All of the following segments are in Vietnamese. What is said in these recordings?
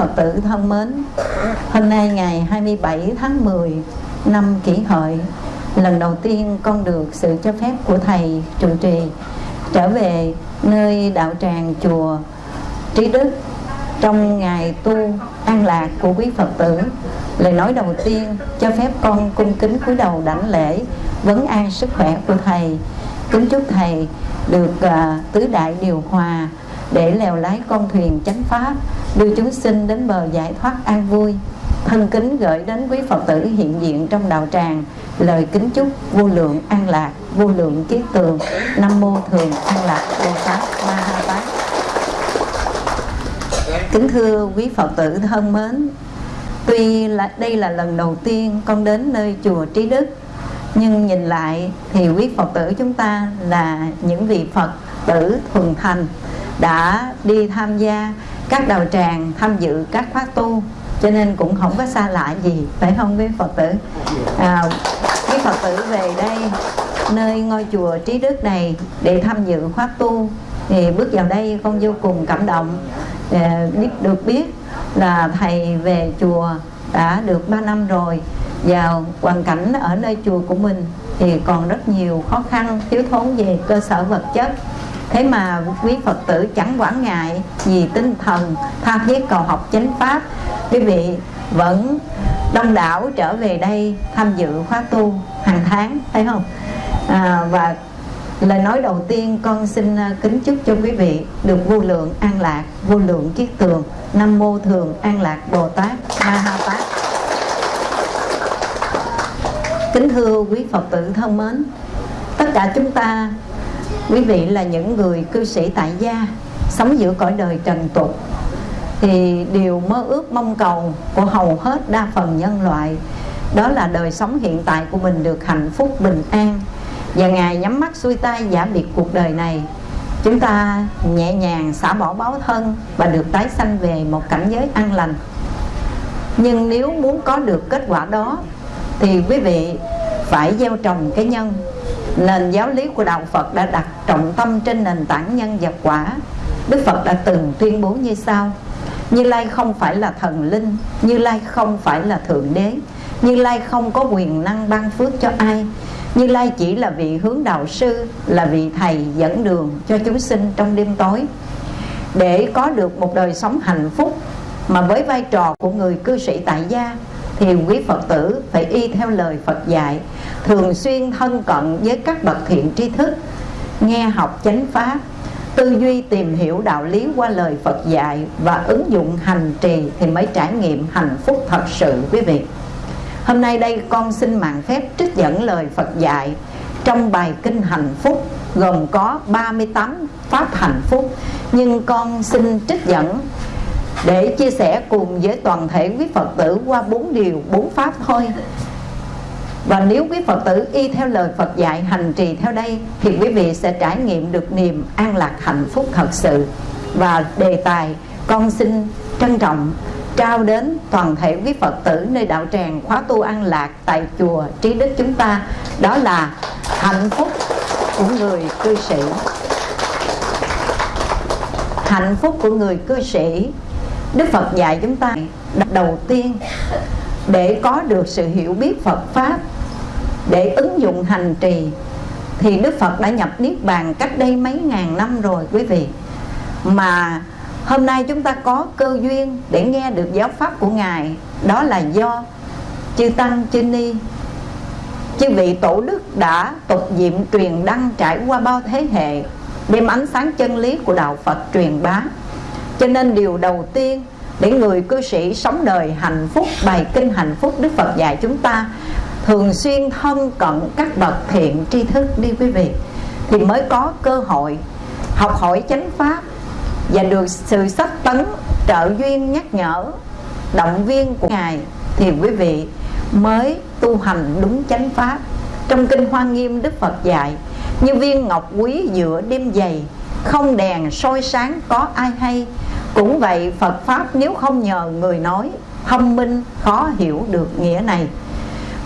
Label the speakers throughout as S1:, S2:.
S1: Phật
S2: tử
S3: thân mến. Hôm nay ngày 27 tháng 10 năm Kỷ Hợi, lần đầu tiên con được sự cho phép của thầy trụ trì trở về nơi đạo tràng chùa Trí Đức trong ngày tu an lạc của quý Phật tử lời nói đầu tiên cho phép con cung kính cúi đầu đảnh lễ vấn an sức khỏe của thầy kính chúc thầy được uh, tứ đại điều hòa để lèo lái con thuyền chánh pháp đưa chúng sinh đến bờ giải thoát an vui. Thân kính gửi đến quý Phật tử hiện diện trong đạo tràng. Lời kính chúc vô lượng an lạc, vô lượng kiết tường. Nam mô thường an lạc bồ tát ma ha tát. Kính thưa quý Phật tử thân mến, Tuy là, đây là lần đầu tiên con đến nơi chùa Trí Đức, Nhưng nhìn lại thì quý Phật tử chúng ta là những vị Phật tử thuần thành Đã đi tham gia các đạo tràng, tham dự các khóa tu Cho nên cũng không có xa lạ gì, phải không quý Phật tử? À, quý Phật tử về đây nơi ngôi chùa Trí Đức này để tham dự khóa tu thì bước vào đây con vô cùng cảm động à, biết được biết là thầy về chùa đã được 3 năm rồi vào hoàn cảnh ở nơi chùa của mình thì còn rất nhiều khó khăn thiếu thốn về cơ sở vật chất thế mà quý phật tử chẳng quản ngại vì tinh thần tha thiết cầu học chánh pháp. Quý vị vẫn đông đảo trở về đây tham dự khóa tu hàng tháng thấy không? À, và lời nói đầu tiên con xin à, kính chúc cho quý vị được vô lượng an lạc vô lượng kiết tường. Nam mô thường an lạc bồ tát ma ha tát. Kính thưa quý phật tử thân mến tất cả chúng ta quý vị là những người cư sĩ tại gia, sống giữa cõi đời trần tục. Thì điều mơ ước, mong cầu của hầu hết đa phần nhân loại, đó là đời sống hiện tại của mình được hạnh phúc, bình an. Và ngài nhắm mắt xuôi tay giả biệt cuộc đời này. Chúng ta nhẹ nhàng xả bỏ báo thân và được tái sanh về một cảnh giới an lành. Nhưng nếu muốn có được kết quả đó, thì quý vị phải gieo trồng cái nhân nền giáo lý của đạo Phật đã đặt trọng tâm trên nền tảng nhân vật quả. Đức Phật đã từng tuyên bố như sau. Như Lai không phải là thần linh, Như Lai không phải là Thượng Đế, Như Lai không có quyền năng ban phước cho ai, Như Lai chỉ là vị hướng đạo sư, Là vị thầy dẫn đường cho chúng sinh trong đêm tối. Để có được một đời sống hạnh phúc Mà với vai trò của người cư sĩ tại gia, Thì quý Phật tử phải y theo lời Phật dạy Thường xuyên thân cận với các bậc thiện tri thức Nghe học chánh pháp Tư duy tìm hiểu đạo lý qua lời Phật dạy Và ứng dụng hành trì thì mới trải nghiệm hạnh phúc thật sự quý vị. Hôm nay đây con xin mạng phép trích dẫn lời Phật dạy Trong bài kinh hạnh phúc gồm có 38 pháp hạnh phúc Nhưng con xin trích dẫn để chia sẻ cùng với toàn thể quý Phật tử qua bốn điều, bốn pháp thôi và nếu quý Phật tử y theo lời Phật dạy, hành trì theo đây, Thì quý vị sẽ trải nghiệm được niềm an lạc hạnh phúc thật sự. Và đề tài, con xin trân trọng trao đến toàn thể quý Phật tử nơi đạo tràng khóa tu an lạc tại chùa Trí Đức chúng ta. Đó là hạnh phúc của người cư sĩ. Hạnh phúc của người cư sĩ. Đức Phật dạy chúng ta đầu tiên để có được sự hiểu biết Phật Pháp, để ứng dụng hành trì, thì Đức Phật đã nhập Niết Bàn cách đây mấy ngàn năm rồi, quý vị. Mà hôm nay chúng ta có cơ duyên để nghe được giáo pháp của Ngài. Đó là do chư tăng, chư ni, chư vị tổ đức đã tục diệm truyền đăng trải qua bao thế hệ, đem ánh sáng chân lý của đạo phật truyền bá. Cho nên điều đầu tiên để người cư sĩ sống đời hạnh phúc, bài kinh hạnh phúc đức phật dạy chúng ta thường xuyên thân cận các bậc thiện tri thức đi quý vị, thì mới có cơ hội học hỏi chánh pháp và được sự sách tấn trợ duyên nhắc nhở, động viên của ngài, thì quý vị mới tu hành đúng chánh pháp. Trong kinh hoa nghiêm, đức phật dạy, như viên ngọc quý giữa đêm dày, không đèn soi sáng có ai hay cũng vậy, phật pháp nếu không nhờ người nói, thông minh, khó hiểu được nghĩa này.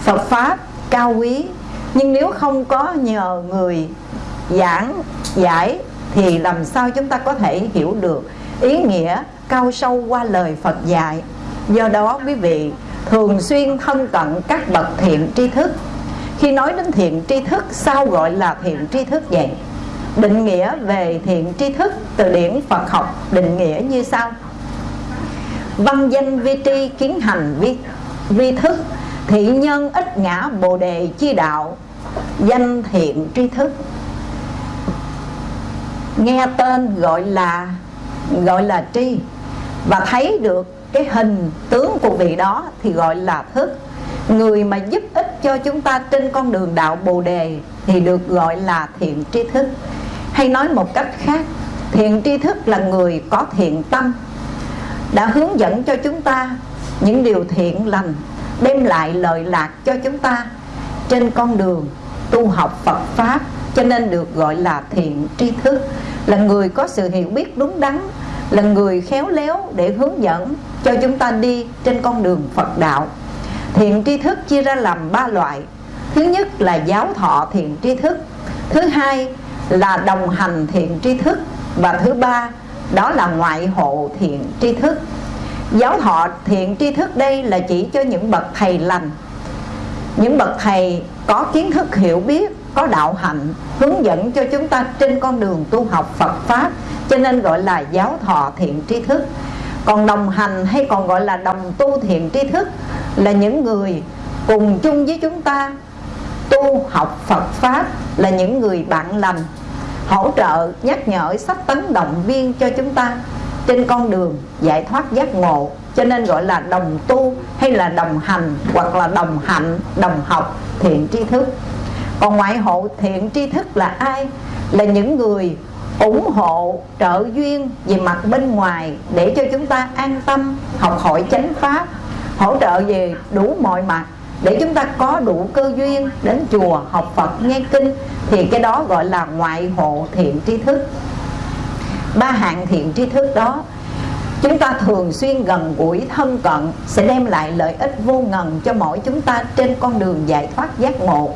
S3: Phật pháp cao quý, nhưng nếu không có nhờ người giảng, giải, thì làm sao chúng ta có thể hiểu được ý nghĩa cao sâu qua lời Phật dạy? Do đó, quý vị, thường xuyên thân cận các bậc thiện tri thức. Khi nói đến thiện tri thức, sao gọi là thiện tri thức vậy? Định nghĩa về thiện tri thức từ điển Phật học định nghĩa như sau. Văn danh vi tri kiến hành vi, vi thức thị nhân ít ngã bồ đề chi đạo danh thiện tri thức. Nghe tên gọi là gọi là tri và thấy được cái hình tướng của vị đó thì gọi là thức người mà giúp ích cho chúng ta trên con đường đạo bồ đề thì được gọi là thiện tri thức. Hay nói một cách khác, thiện tri thức là người có thiện tâm, đã hướng dẫn cho chúng ta những điều thiện lành, đem lại lợi lạc cho chúng ta trên con đường tu học Phật Pháp, cho nên được gọi là thiện tri thức. Là người có sự hiểu biết đúng đắn, là người khéo léo để hướng dẫn cho chúng ta đi trên con đường Phật đạo thiện tri thức chia ra làm ba loại. Thứ nhất là giáo thọ thiện tri thức. Thứ hai là đồng hành thiện tri thức. Và thứ ba, đó là ngoại hộ thiện tri thức. Giáo thọ thiện tri thức đây là chỉ cho những bậc thầy lành. Những bậc thầy có kiến thức hiểu biết, có đạo hạnh, hướng dẫn cho chúng ta trên con đường tu học Phật Pháp, cho nên gọi là giáo thọ thiện tri thức còn đồng hành hay còn gọi là đồng tu thiện tri thức là những người cùng chung với chúng ta tu học Phật Pháp là những người bạn lành, hỗ trợ, nhắc nhở, sách tấn động viên cho chúng ta trên con đường giải thoát giác ngộ. Cho nên gọi là đồng tu hay là đồng hành hoặc là đồng hạnh, đồng học thiện tri thức. Còn ngoại hộ thiện tri thức là ai? Là những người ủng hộ, trợ duyên về mặt bên ngoài để cho chúng ta an tâm học hỏi chánh pháp, hỗ trợ về đủ mọi mặt để chúng ta có đủ cơ duyên đến chùa học Phật nghe kinh, thì cái đó gọi là ngoại hộ thiện tri thức. Ba hạng thiện tri thức đó, chúng ta thường xuyên gần gũi thân cận sẽ đem lại lợi ích vô ngần cho mỗi chúng ta trên con đường giải thoát giác ngộ.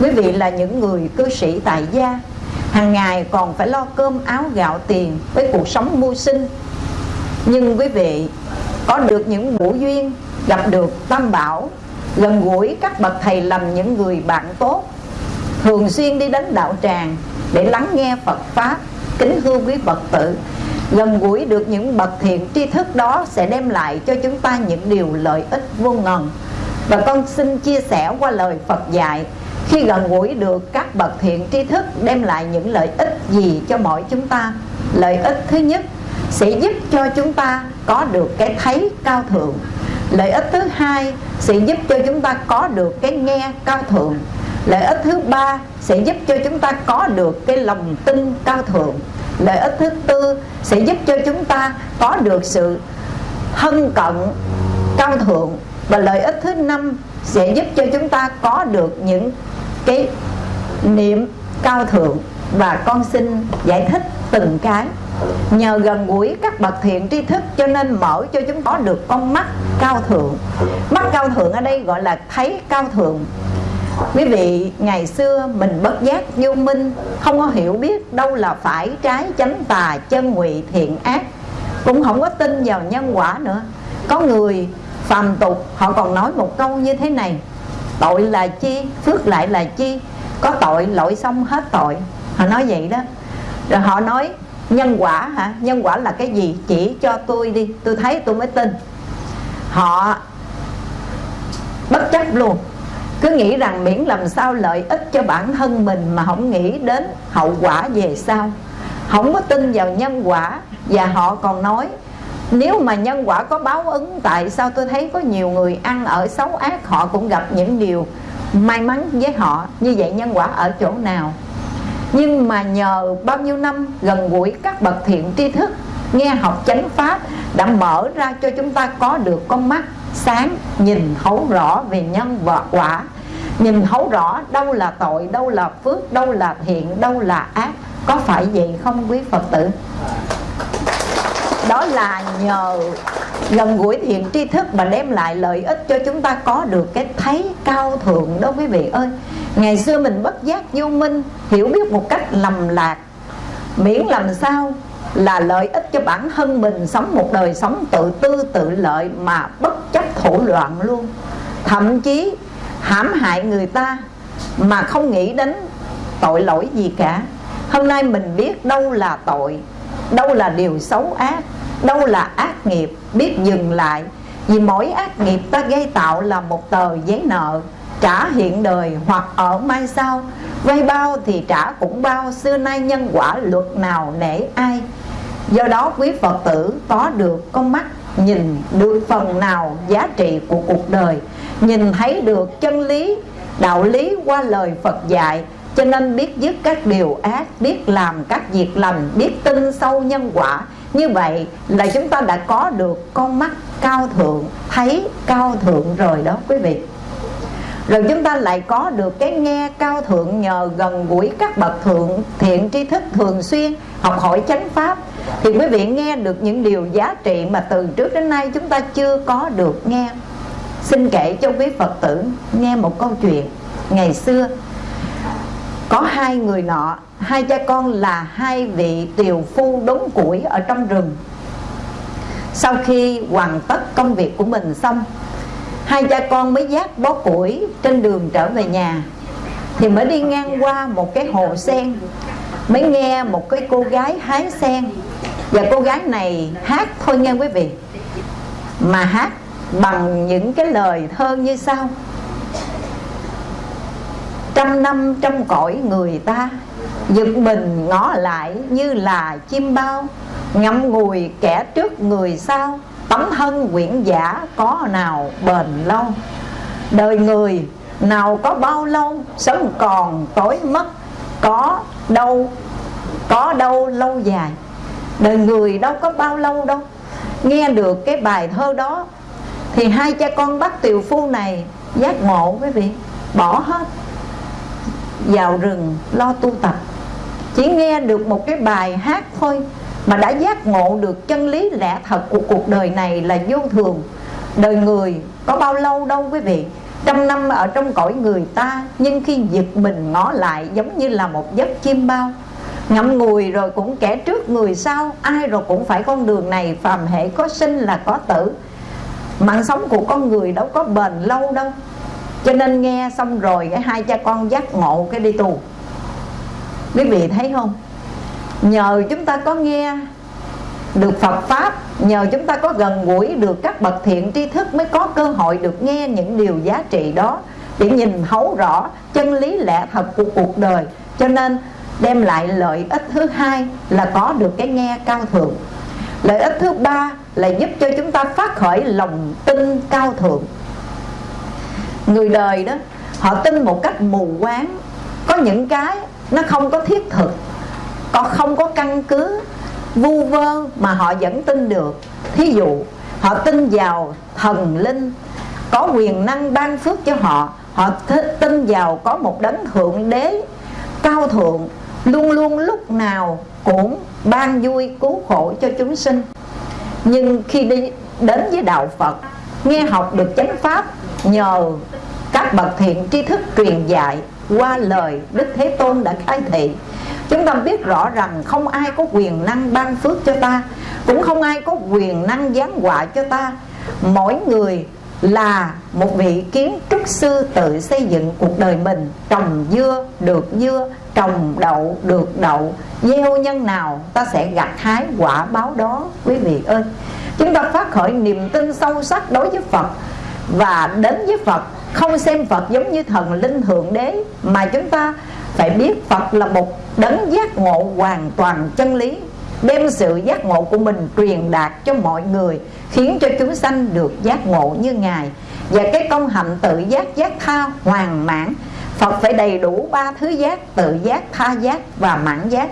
S3: Quý vị là những người cư sĩ tại gia hàng ngày còn phải lo cơm áo gạo tiền với cuộc sống mưu sinh. Nhưng quý vị, có được những buổi duyên, gặp được tam bảo, gần gũi các bậc thầy làm những người bạn tốt, thường xuyên đi đến đạo tràng để lắng nghe Phật pháp, kính hương quý Phật tử. Gần gũi được những bậc thiện tri thức đó sẽ đem lại cho chúng ta những điều lợi ích vô ngần. Và con xin chia sẻ qua lời Phật dạy khi gần gũi được, các bậc thiện tri thức đem lại những lợi ích gì cho mỗi chúng ta? Lợi ích thứ nhất, sẽ giúp cho chúng ta có được cái thấy cao thượng. Lợi ích thứ hai, sẽ giúp cho chúng ta có được cái nghe cao thượng. Lợi ích thứ ba, sẽ giúp cho chúng ta có được cái lòng tin cao thượng. Lợi ích thứ tư, sẽ giúp cho chúng ta có được sự hân cận cao thượng. Và lợi ích thứ năm, sẽ giúp cho chúng ta có được những cái niệm, cao thượng và con xin giải thích từng cái. Nhờ gần gũi các bậc thiện tri thức cho nên mở cho chúng có được con mắt cao thượng. Mắt cao thượng ở đây gọi là thấy cao thượng. Quý vị, ngày xưa mình bất giác vô minh, không có hiểu biết đâu là phải trái chánh tà chân ngụy thiện ác. Cũng không có tin vào nhân quả nữa. Có người phàm tục, họ còn nói một câu như thế này tội là chi, phước lại là chi, có tội lỗi xong hết tội. Họ nói vậy đó. Rồi họ nói, nhân quả hả? Nhân quả là cái gì? Chỉ cho tôi đi, tôi thấy tôi mới tin. Họ bất chấp luôn. Cứ nghĩ rằng miễn làm sao lợi ích cho bản thân mình mà không nghĩ đến hậu quả về sau. Không có tin vào nhân quả, và họ còn nói nếu mà nhân quả có báo ứng, tại sao tôi thấy có nhiều người ăn ở xấu ác, họ cũng gặp những điều may mắn với họ? Như vậy nhân quả ở chỗ nào? Nhưng mà nhờ bao nhiêu năm gần gũi, các bậc thiện tri thức nghe học chánh pháp đã mở ra cho chúng ta có được con mắt sáng, nhìn thấu rõ về nhân và quả. Nhìn thấu rõ đâu là tội, đâu là phước, đâu là thiện, đâu là ác. Có phải vậy không quý phật tử? Đó là nhờ gần gũi thiện tri thức mà đem lại lợi ích cho chúng ta có được cái thấy cao thượng đó quý vị ơi. Ngày xưa mình bất giác vô minh, hiểu biết một cách lầm lạc. Miễn làm sao là lợi ích cho bản thân mình, sống một đời sống tự tư, tự lợi mà bất chấp thủ loạn luôn. Thậm chí hãm hại người ta mà không nghĩ đến tội lỗi gì cả. Hôm nay mình biết đâu là tội, đâu là điều xấu ác đâu là ác nghiệp, biết dừng lại. Vì mỗi ác nghiệp ta gây tạo là một tờ giấy nợ, trả hiện đời hoặc ở mai sau. Vay bao thì trả cũng bao, xưa nay nhân quả luật nào nể ai. Do đó quý phật tử có được con mắt, nhìn được phần nào giá trị của cuộc đời. Nhìn thấy được chân lý, đạo lý qua lời phật dạy, cho nên biết dứt các điều ác, biết làm các việc lành, biết tin sâu nhân quả như vậy là chúng ta đã có được con mắt cao thượng, thấy cao thượng rồi đó quý vị. Rồi chúng ta lại có được cái nghe cao thượng nhờ gần gũi các bậc thượng, thiện tri thức thường xuyên, học hỏi chánh pháp. Thì quý vị nghe được những điều giá trị mà từ trước đến nay chúng ta chưa có được nghe. Xin kể cho quý phật tử nghe một câu chuyện. Ngày xưa, có hai người nọ hai cha con là hai vị tiều phu đốn củi ở trong rừng. Sau khi hoàn tất công việc của mình xong, hai cha con mới dắt bó củi trên đường trở về nhà. Thì mới đi ngang qua một cái hồ sen, mới nghe một cái cô gái hái sen. Và cô gái này hát thôi nghe quý vị. Mà hát bằng những cái lời thơ như sau. Trăm năm trong cõi người ta giật mình ngó lại như là chim bao. Ngậm ngùi kẻ trước người sau. Tấm thân quyển giả có nào bền lâu? Đời người nào có bao lâu? Sống còn tối mất. Có đâu có đâu lâu dài? Đời người đâu có bao lâu đâu? Nghe được cái bài thơ đó, thì hai cha con bác tiều phu này giác ngộ quý vị. Bỏ hết vào rừng lo tu tập. Chỉ nghe được một cái bài hát thôi mà đã giác ngộ được chân lý lẽ thật của cuộc đời này là vô thường. Đời người có bao lâu đâu quý vị? Trăm năm ở trong cõi người ta, nhưng khi giật mình ngó lại giống như là một giấc chim bao. Ngậm ngùi rồi cũng kẻ trước người sau, ai rồi cũng phải con đường này, phàm hệ có sinh là có tử. Mạng sống của con người đâu có bền lâu đâu cho nên nghe xong rồi, cái hai cha con giác ngộ cái đi tù. Quý vị thấy không? Nhờ chúng ta có nghe được Phật Pháp, Nhờ chúng ta có gần gũi được các bậc thiện tri thức Mới có cơ hội được nghe những điều giá trị đó Để nhìn thấu rõ chân lý lẽ thật của cuộc đời. Cho nên đem lại lợi ích thứ hai là có được cái nghe cao thượng. Lợi ích thứ ba là giúp cho chúng ta phát khởi lòng tin cao thượng. Người đời đó, Họ tin một cách mù quáng. Có những cái nó không có thiết thực Còn không có căn cứ, Vu vơ mà họ vẫn tin được. Thí dụ, họ tin vào thần linh, Có quyền năng ban phước cho họ. Họ tin vào có một đấng thượng đế Cao thượng, Luôn luôn lúc nào cũng ban vui, cứu khổ cho chúng sinh. Nhưng khi đi đến với đạo Phật, Nghe học được chánh pháp Nhờ các bậc thiện tri thức truyền dạy qua lời Đức Thế Tôn đã khai thị Chúng ta biết rõ rằng không ai có quyền năng ban phước cho ta Cũng không ai có quyền năng giáng họa cho ta. Mỗi người là một vị kiến trúc sư tự xây dựng cuộc đời mình Trồng dưa được dưa, trồng đậu được đậu. Gieo nhân nào ta sẽ gặt hái quả báo đó quý vị ơi. Chúng ta phát khởi niềm tin sâu sắc đối với Phật. Và đến với Phật, không xem Phật giống như thần linh thượng đế, mà chúng ta phải biết Phật là một đấng giác ngộ hoàn toàn chân lý, đem sự giác ngộ của mình truyền đạt cho mọi người, khiến cho chúng sanh được giác ngộ như ngài. Và cái công hạnh tự giác giác tha hoàn mãn, Phật phải đầy đủ ba thứ giác, tự giác, tha giác và mãn giác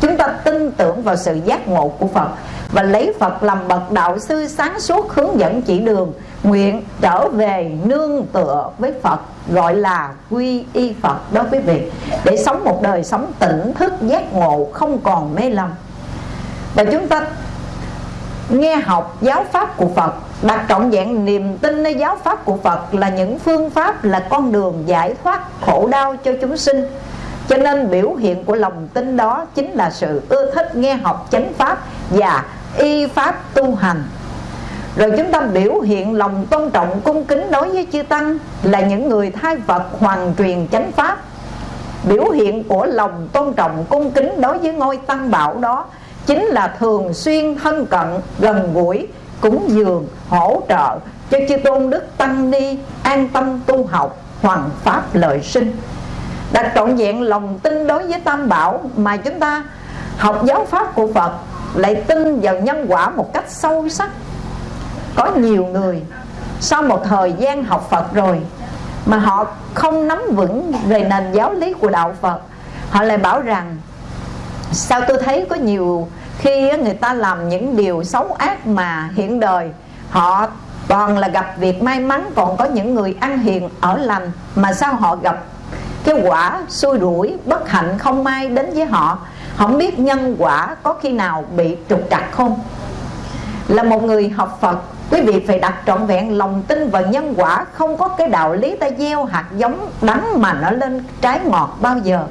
S3: chúng ta tin tưởng vào sự giác ngộ của Phật và lấy Phật làm bậc đạo sư sáng suốt hướng dẫn chỉ đường, nguyện trở về nương tựa với Phật, gọi là quy y Phật đó quý vị, để sống một đời sống tỉnh thức giác ngộ không còn mê lầm. Và chúng ta nghe học giáo pháp của Phật, đặt trọn vẹn niềm tin nơi giáo pháp của Phật là những phương pháp là con đường giải thoát khổ đau cho chúng sinh cho nên biểu hiện của lòng tin đó chính là sự ưa thích nghe học chánh pháp và y pháp tu hành. Rồi chúng ta biểu hiện lòng tôn trọng, cung kính đối với chư tăng là những người thay Phật hoàn truyền chánh pháp. Biểu hiện của lòng tôn trọng, cung kính đối với ngôi tăng bảo đó chính là thường xuyên thân cận, gần gũi, cúng dường, hỗ trợ cho chư tôn đức tăng ni an tâm tu học, hoàn pháp lợi sinh đặt trọn vẹn lòng tin đối với tam bảo mà chúng ta học giáo pháp của phật lại tin vào nhân quả một cách sâu sắc. Có nhiều người sau một thời gian học phật rồi mà họ không nắm vững về nền giáo lý của đạo phật, họ lại bảo rằng, sao tôi thấy có nhiều khi người ta làm những điều xấu ác mà hiện đời họ toàn là gặp việc may mắn, còn có những người ăn hiền ở lành mà sao họ gặp cái quả xui rủi bất hạnh không may đến với họ. Không biết nhân quả có khi nào bị trục trặc không? Là một người học Phật quý vị phải đặt trọn vẹn lòng tin vào nhân quả. Không có cái đạo lý ta gieo hạt giống đắng mà nó lên trái ngọt bao giờ.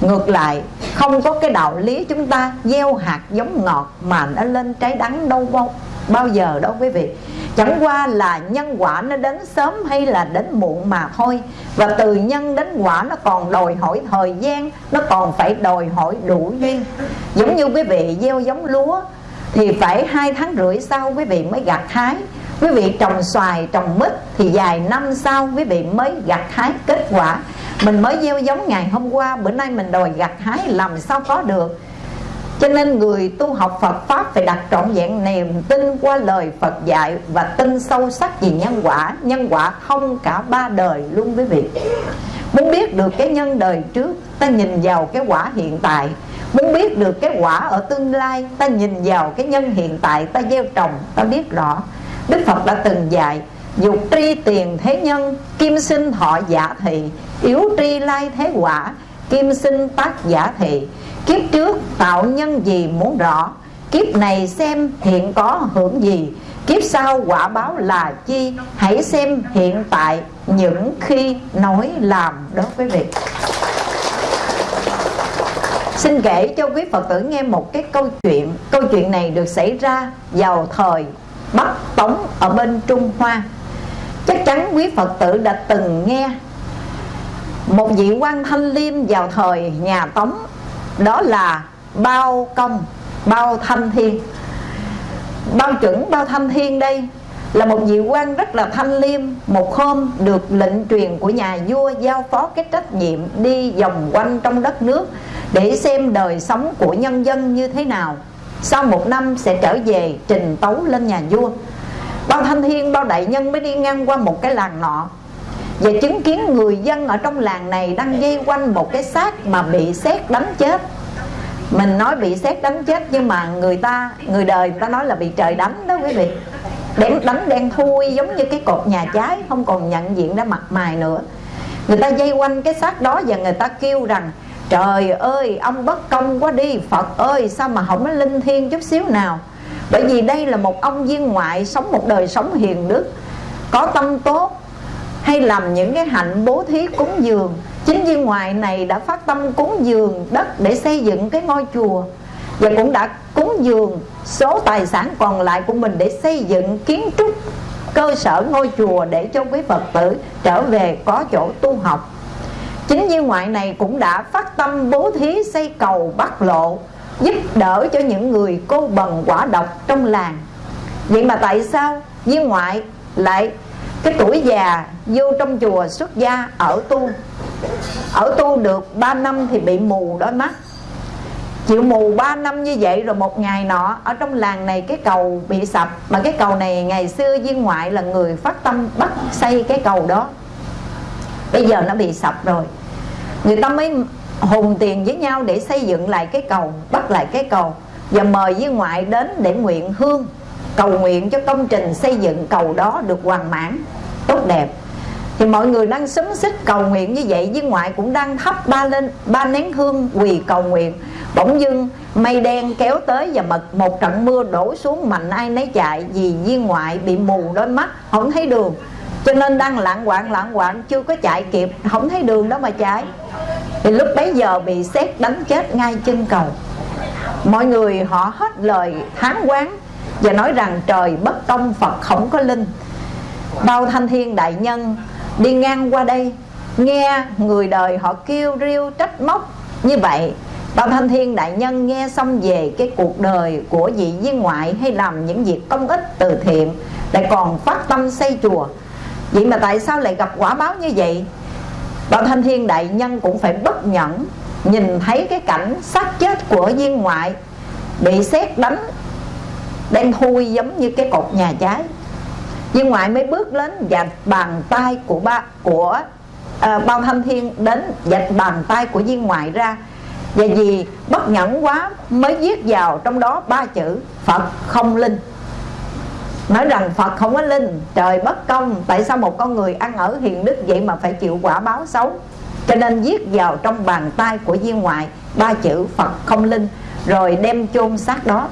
S3: Ngược lại không có cái đạo lý chúng ta gieo hạt giống ngọt mà nó lên trái đắng đâu bao, bao giờ đâu quý vị. Chẳng qua là nhân quả nó đến sớm hay là đến muộn mà thôi. Và từ nhân đến quả nó còn đòi hỏi thời gian, nó còn phải đòi hỏi đủ duyên. Giống như quý vị gieo giống lúa, thì phải hai tháng rưỡi sau quý vị mới gặt hái. Quý vị trồng xoài, trồng mít thì vài năm sau quý vị mới gặt hái kết quả. Mình mới gieo giống ngày hôm qua, bữa nay mình đòi gặt hái, làm sao có được? Cho nên người tu học Phật Pháp phải đặt trọn vẹn niềm tin qua lời Phật dạy Và tin sâu sắc về nhân quả. Nhân quả không cả ba đời luôn quý vị. Muốn biết được cái nhân đời trước, Ta nhìn vào cái quả hiện tại. Muốn biết được cái quả ở tương lai, Ta nhìn vào cái nhân hiện tại, Ta gieo trồng, ta biết rõ. Đức Phật đã từng dạy, Dục tri tiền thế nhân, Kim sinh thọ giả thị, Yếu tri lai thế quả. Kim sinh tác giả thị. Kiếp trước tạo nhân gì muốn rõ? Kiếp này xem hiện có hưởng gì? Kiếp sau quả báo là chi? Hãy xem hiện tại những khi nói làm đó quý vị. Xin kể cho quý Phật tử nghe một cái câu chuyện. Câu chuyện này được xảy ra vào thời Bắc Tống ở bên Trung Hoa. Chắc chắn quý Phật tử đã từng nghe một vị quan thanh liêm vào thời nhà Tống Đó là Bao Công, Bao Thanh Thiên. Bao chuẩn Bao Thanh Thiên đây là một vị quan rất là thanh liêm Một hôm được lệnh truyền của nhà vua giao phó cái trách nhiệm đi vòng quanh trong đất nước Để xem đời sống của nhân dân như thế nào. Sau một năm sẽ trở về trình tấu lên nhà vua. Bao thanh thiên, bao đại nhân mới đi ngang qua một cái làng nọ. Và chứng kiến người dân ở trong làng này đang dây quanh một cái xác mà bị xét đánh chết. Mình nói bị xét đánh chết nhưng mà người ta, người đời người ta nói là bị trời đánh đó quý vị. Đen đánh đen thui giống như cái cột nhà cháy không còn nhận diện ra mặt mày nữa. Người ta dây quanh cái xác đó và người ta kêu rằng Trời ơi ông bất công quá đi Phật ơi sao mà không có linh thiêng chút xíu nào? Bởi vì đây là một ông viên ngoại sống một đời sống hiền đức có tâm tốt hay làm những cái hạnh bố thí cúng dường. Chính viên ngoại này đã phát tâm cúng dường đất để xây dựng cái ngôi chùa và cũng đã cúng dường số tài sản còn lại của mình để xây dựng kiến trúc, cơ sở ngôi chùa để cho quý Phật tử trở về có chỗ tu học. Chính viên ngoại này cũng đã phát tâm bố thí xây cầu bắc lộ, giúp đỡ cho những người cô bần quả độc trong làng. Vậy mà tại sao viên ngoại lại cái tuổi già vô trong chùa xuất gia ở tu. Ở tu được 3 năm thì bị mù đôi mắt. Chịu mù 3 năm như vậy rồi một ngày nọ, ở trong làng này cái cầu bị sập. Mà cái cầu này ngày xưa viên ngoại là người phát tâm bắt xây cái cầu đó. Bây giờ nó bị sập rồi. Người ta mới hùng tiền với nhau để xây dựng lại cái cầu, bắt lại cái cầu. Và mời viên ngoại đến để nguyện hương cầu nguyện cho công trình xây dựng cầu đó được hoàn mãn, tốt đẹp. Thì mọi người đang xúm xích cầu nguyện như vậy với ngoại cũng đang thắp ba lên, ba nén hương quỳ cầu nguyện. Bỗng dưng, mây đen kéo tới và mật, một trận mưa đổ xuống mạnh ai nấy chạy, vì viên ngoại bị mù đôi mắt, không thấy đường. Cho nên đang lạng quạng lạng quạng chưa có chạy kịp, không thấy đường đó mà chạy. Thì lúc bấy giờ bị xét đánh chết ngay chân cầu. Mọi người họ hết lời thán quán và nói rằng trời bất công, phật không có linh. Bao thanh thiên đại nhân đi ngang qua đây, nghe người đời họ kêu riêu trách móc như vậy. Bao thanh thiên đại nhân nghe xong về cái cuộc đời của vị viên ngoại hay làm những việc công ích từ thiện, lại còn phát tâm xây chùa. Vậy mà tại sao lại gặp quả báo như vậy? Bao thanh thiên đại nhân cũng phải bất nhẫn, nhìn thấy cái cảnh xác chết của viên ngoại, bị xét đánh đang thui giống như cái cột nhà cháy. Viên ngoại mới bước đến dạch bàn tay của ba của à, bao thanh thiên đến dạch bàn tay của viên ngoại ra. Và vì bất nhẫn quá mới viết vào trong đó ba chữ phật không linh. Nói rằng phật không có linh trời bất công tại sao một con người ăn ở hiền đức vậy mà phải chịu quả báo xấu? Cho nên viết vào trong bàn tay của viên ngoại ba chữ phật không linh rồi đem chôn xác đó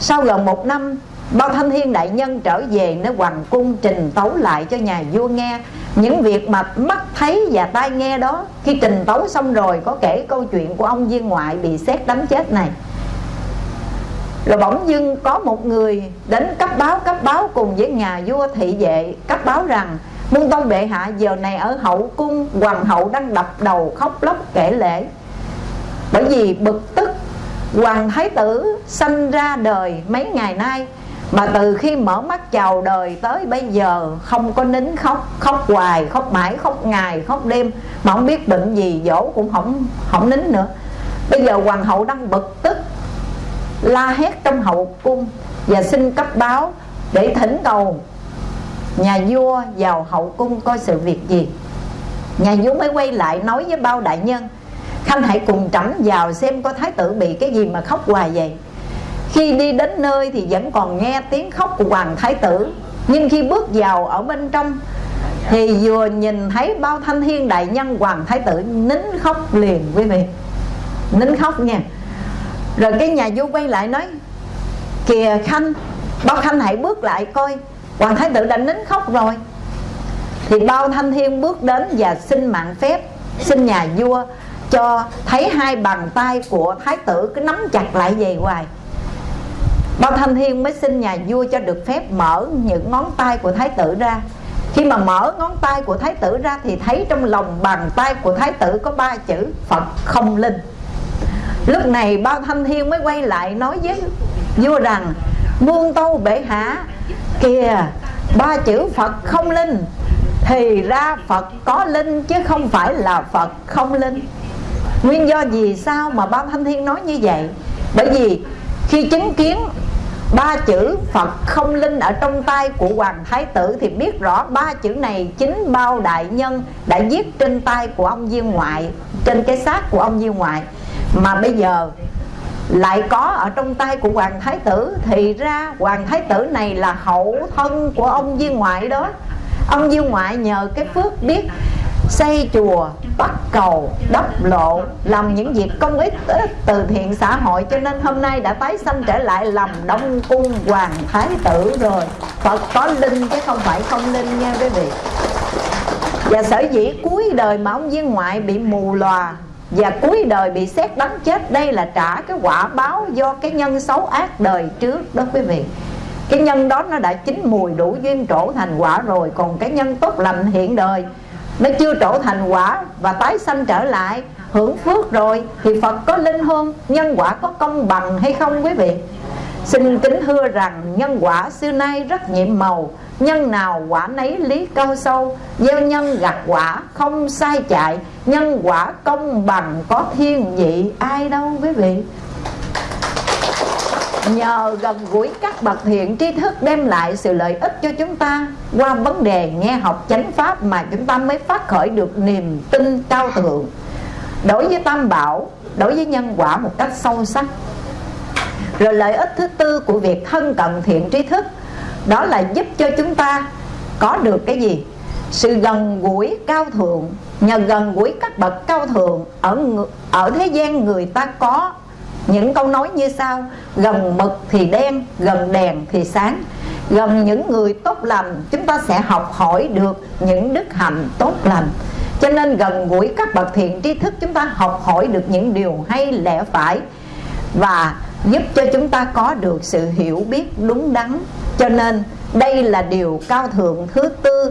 S3: sau gần một năm, bao thanh thiên đại nhân trở về nơi hoàng cung trình tấu lại cho nhà vua nghe. Những việc mà mắt thấy và tai nghe đó, khi trình tấu xong rồi có kể câu chuyện của ông viên ngoại bị xét đánh chết này. Rồi bỗng dưng có một người đến cấp báo cấp báo cùng với nhà vua thị vệ, cấp báo rằng, Muôn tông bệ hạ, giờ này ở hậu cung, Hoàng hậu đang đập đầu khóc lóc kể lễ Bởi vì bực tức Hoàng thái tử sanh ra đời mấy ngày nay Mà từ khi mở mắt chào đời tới bây giờ Không có nín khóc Khóc hoài, khóc mãi, khóc ngày, khóc đêm Mà không biết bệnh gì dỗ cũng không không nín nữa. Bây giờ hoàng hậu đang bực tức La hét trong hậu cung Và xin cấp báo để thỉnh cầu Nhà vua vào hậu cung coi sự việc gì. Nhà vua mới quay lại nói với bao đại nhân Khanh hãy cùng trẫm vào xem có thái tử bị cái gì mà khóc hoài vậy. Khi đi đến nơi thì vẫn còn nghe tiếng khóc của hoàng thái tử. Nhưng khi bước vào ở bên trong Thì vừa nhìn thấy bao thanh thiên đại nhân hoàng thái tử nín khóc liền quý vị. Nín khóc nha. Rồi cái nhà vua quay lại nói, Kìa Khanh, Bao Khanh hãy bước lại coi, Hoàng thái tử đã nín khóc rồi. Thì bao thanh thiên bước đến và xin mạng phép, Xin nhà vua cho thấy hai bàn tay của thái tử cứ nắm chặt lại về hoài. Bao Thanh Thiên mới xin nhà vua cho được phép mở những ngón tay của thái tử ra. Khi mà mở ngón tay của thái tử ra Thì thấy trong lòng bàn tay của thái tử có ba chữ Phật không linh. Lúc này Bao Thanh Thiên mới quay lại nói với vua rằng Muôn tâu bệ hạ, Kìa, ba chữ Phật không linh Thì ra Phật có linh chứ không phải là Phật không linh. Nguyên do gì sao mà ba Thanh Thiên nói như vậy? Bởi vì khi chứng kiến ba chữ Phật không linh ở trong tay của Hoàng Thái Tử Thì biết rõ ba chữ này chính bao đại nhân đã viết trên tay của ông viên ngoại, Trên cái xác của ông viên ngoại. Mà bây giờ lại có ở trong tay của hoàng thái tử thì ra hoàng thái tử này là hậu thân của ông viên ngoại đó. Ông viên ngoại nhờ cái phước biết xây chùa, bắt cầu, đắp lộ, làm những việc công ích từ thiện xã hội. Cho nên hôm nay đã tái sanh trở lại làm đông cung hoàng thái tử rồi. Phật có linh chứ không phải không linh nha quý vị. Và sở dĩ cuối đời mà ông viên ngoại bị mù lòa và cuối đời bị xét đánh chết, đây là trả cái quả báo do cái nhân xấu ác đời trước đó quý vị. Cái nhân đó nó đã chín mùi đủ duyên trổ thành quả rồi. Còn cái nhân tốt lành hiện đời nó chưa trổ thành quả và tái sanh trở lại, hưởng phước rồi thì Phật có linh hôn nhân quả có công bằng hay không quý vị? Xin kính thưa rằng nhân quả xưa nay rất nhiệm màu. Nhân nào quả nấy lý cao sâu, Gieo nhân gặt quả không sai chạy, Nhân quả công bằng có thiên vị ai đâu quý vị? Nhờ gần gũi các bậc thiện tri thức đem lại sự lợi ích cho chúng ta Qua vấn đề nghe học chánh pháp mà chúng ta mới phát khởi được niềm tin cao thượng. Đối với tam bảo, đối với nhân quả một cách sâu sắc. Rồi lợi ích thứ tư của việc thân cận thiện tri thức Đó là giúp cho chúng ta có được cái gì? Sự gần gũi cao thượng. Nhờ gần gũi các bậc cao thượng Ở ở thế gian người ta có những câu nói như sau, gần mực thì đen, gần đèn thì sáng. Gần những người tốt lành, chúng ta sẽ học hỏi được những đức hạnh tốt lành. Cho nên gần gũi các bậc thiện tri thức, chúng ta học hỏi được những điều hay, lẽ phải và giúp cho chúng ta có được sự hiểu biết đúng đắn. Cho nên đây là điều cao thượng thứ tư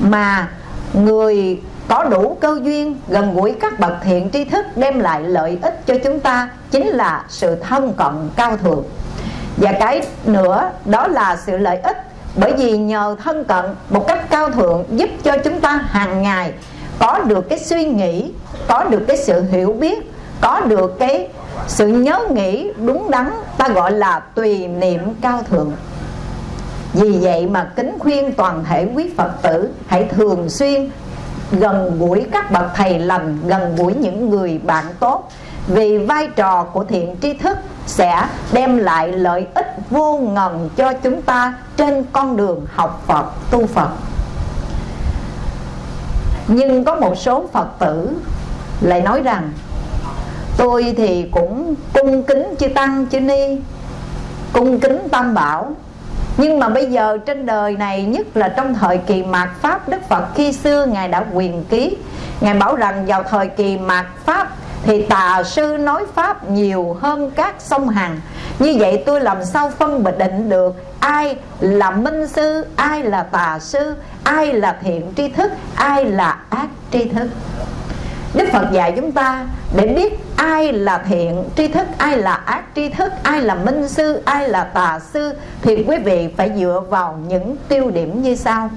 S3: mà người có đủ cơ duyên, gần gũi các bậc thiện tri thức đem lại lợi ích cho chúng ta, chính là sự thân cận cao thượng. Và cái nữa, đó là sự lợi ích, bởi vì nhờ thân cận một cách cao thượng giúp cho chúng ta hàng ngày có được cái suy nghĩ, có được cái sự hiểu biết, có được cái sự nhớ nghĩ đúng đắn, ta gọi là tùy niệm cao thượng. Vì vậy mà kính khuyên toàn thể quý Phật tử hãy thường xuyên gần gũi các bậc thầy lành, gần gũi những người bạn tốt. Vì vai trò của thiện tri thức sẽ đem lại lợi ích vô ngần cho chúng ta trên con đường học Phật, tu Phật. Nhưng có một số Phật tử lại nói rằng, tôi thì cũng cung kính chư tăng, chư ni, cung kính tam bảo nhưng mà bây giờ trên đời này nhất là trong thời kỳ mạt Pháp Đức Phật khi xưa Ngài đã quyền ký. Ngài bảo rằng vào thời kỳ mạt Pháp thì tà sư nói Pháp nhiều hơn các sông Hằng. Như vậy tôi làm sao phân biệt định được ai là minh sư, ai là tà sư, ai là thiện tri thức, ai là ác tri thức? Đức Phật dạy chúng ta để biết ai là thiện tri thức, ai là ác tri thức, ai là minh sư, ai là tà sư Thì quý vị phải dựa vào những tiêu điểm như sau.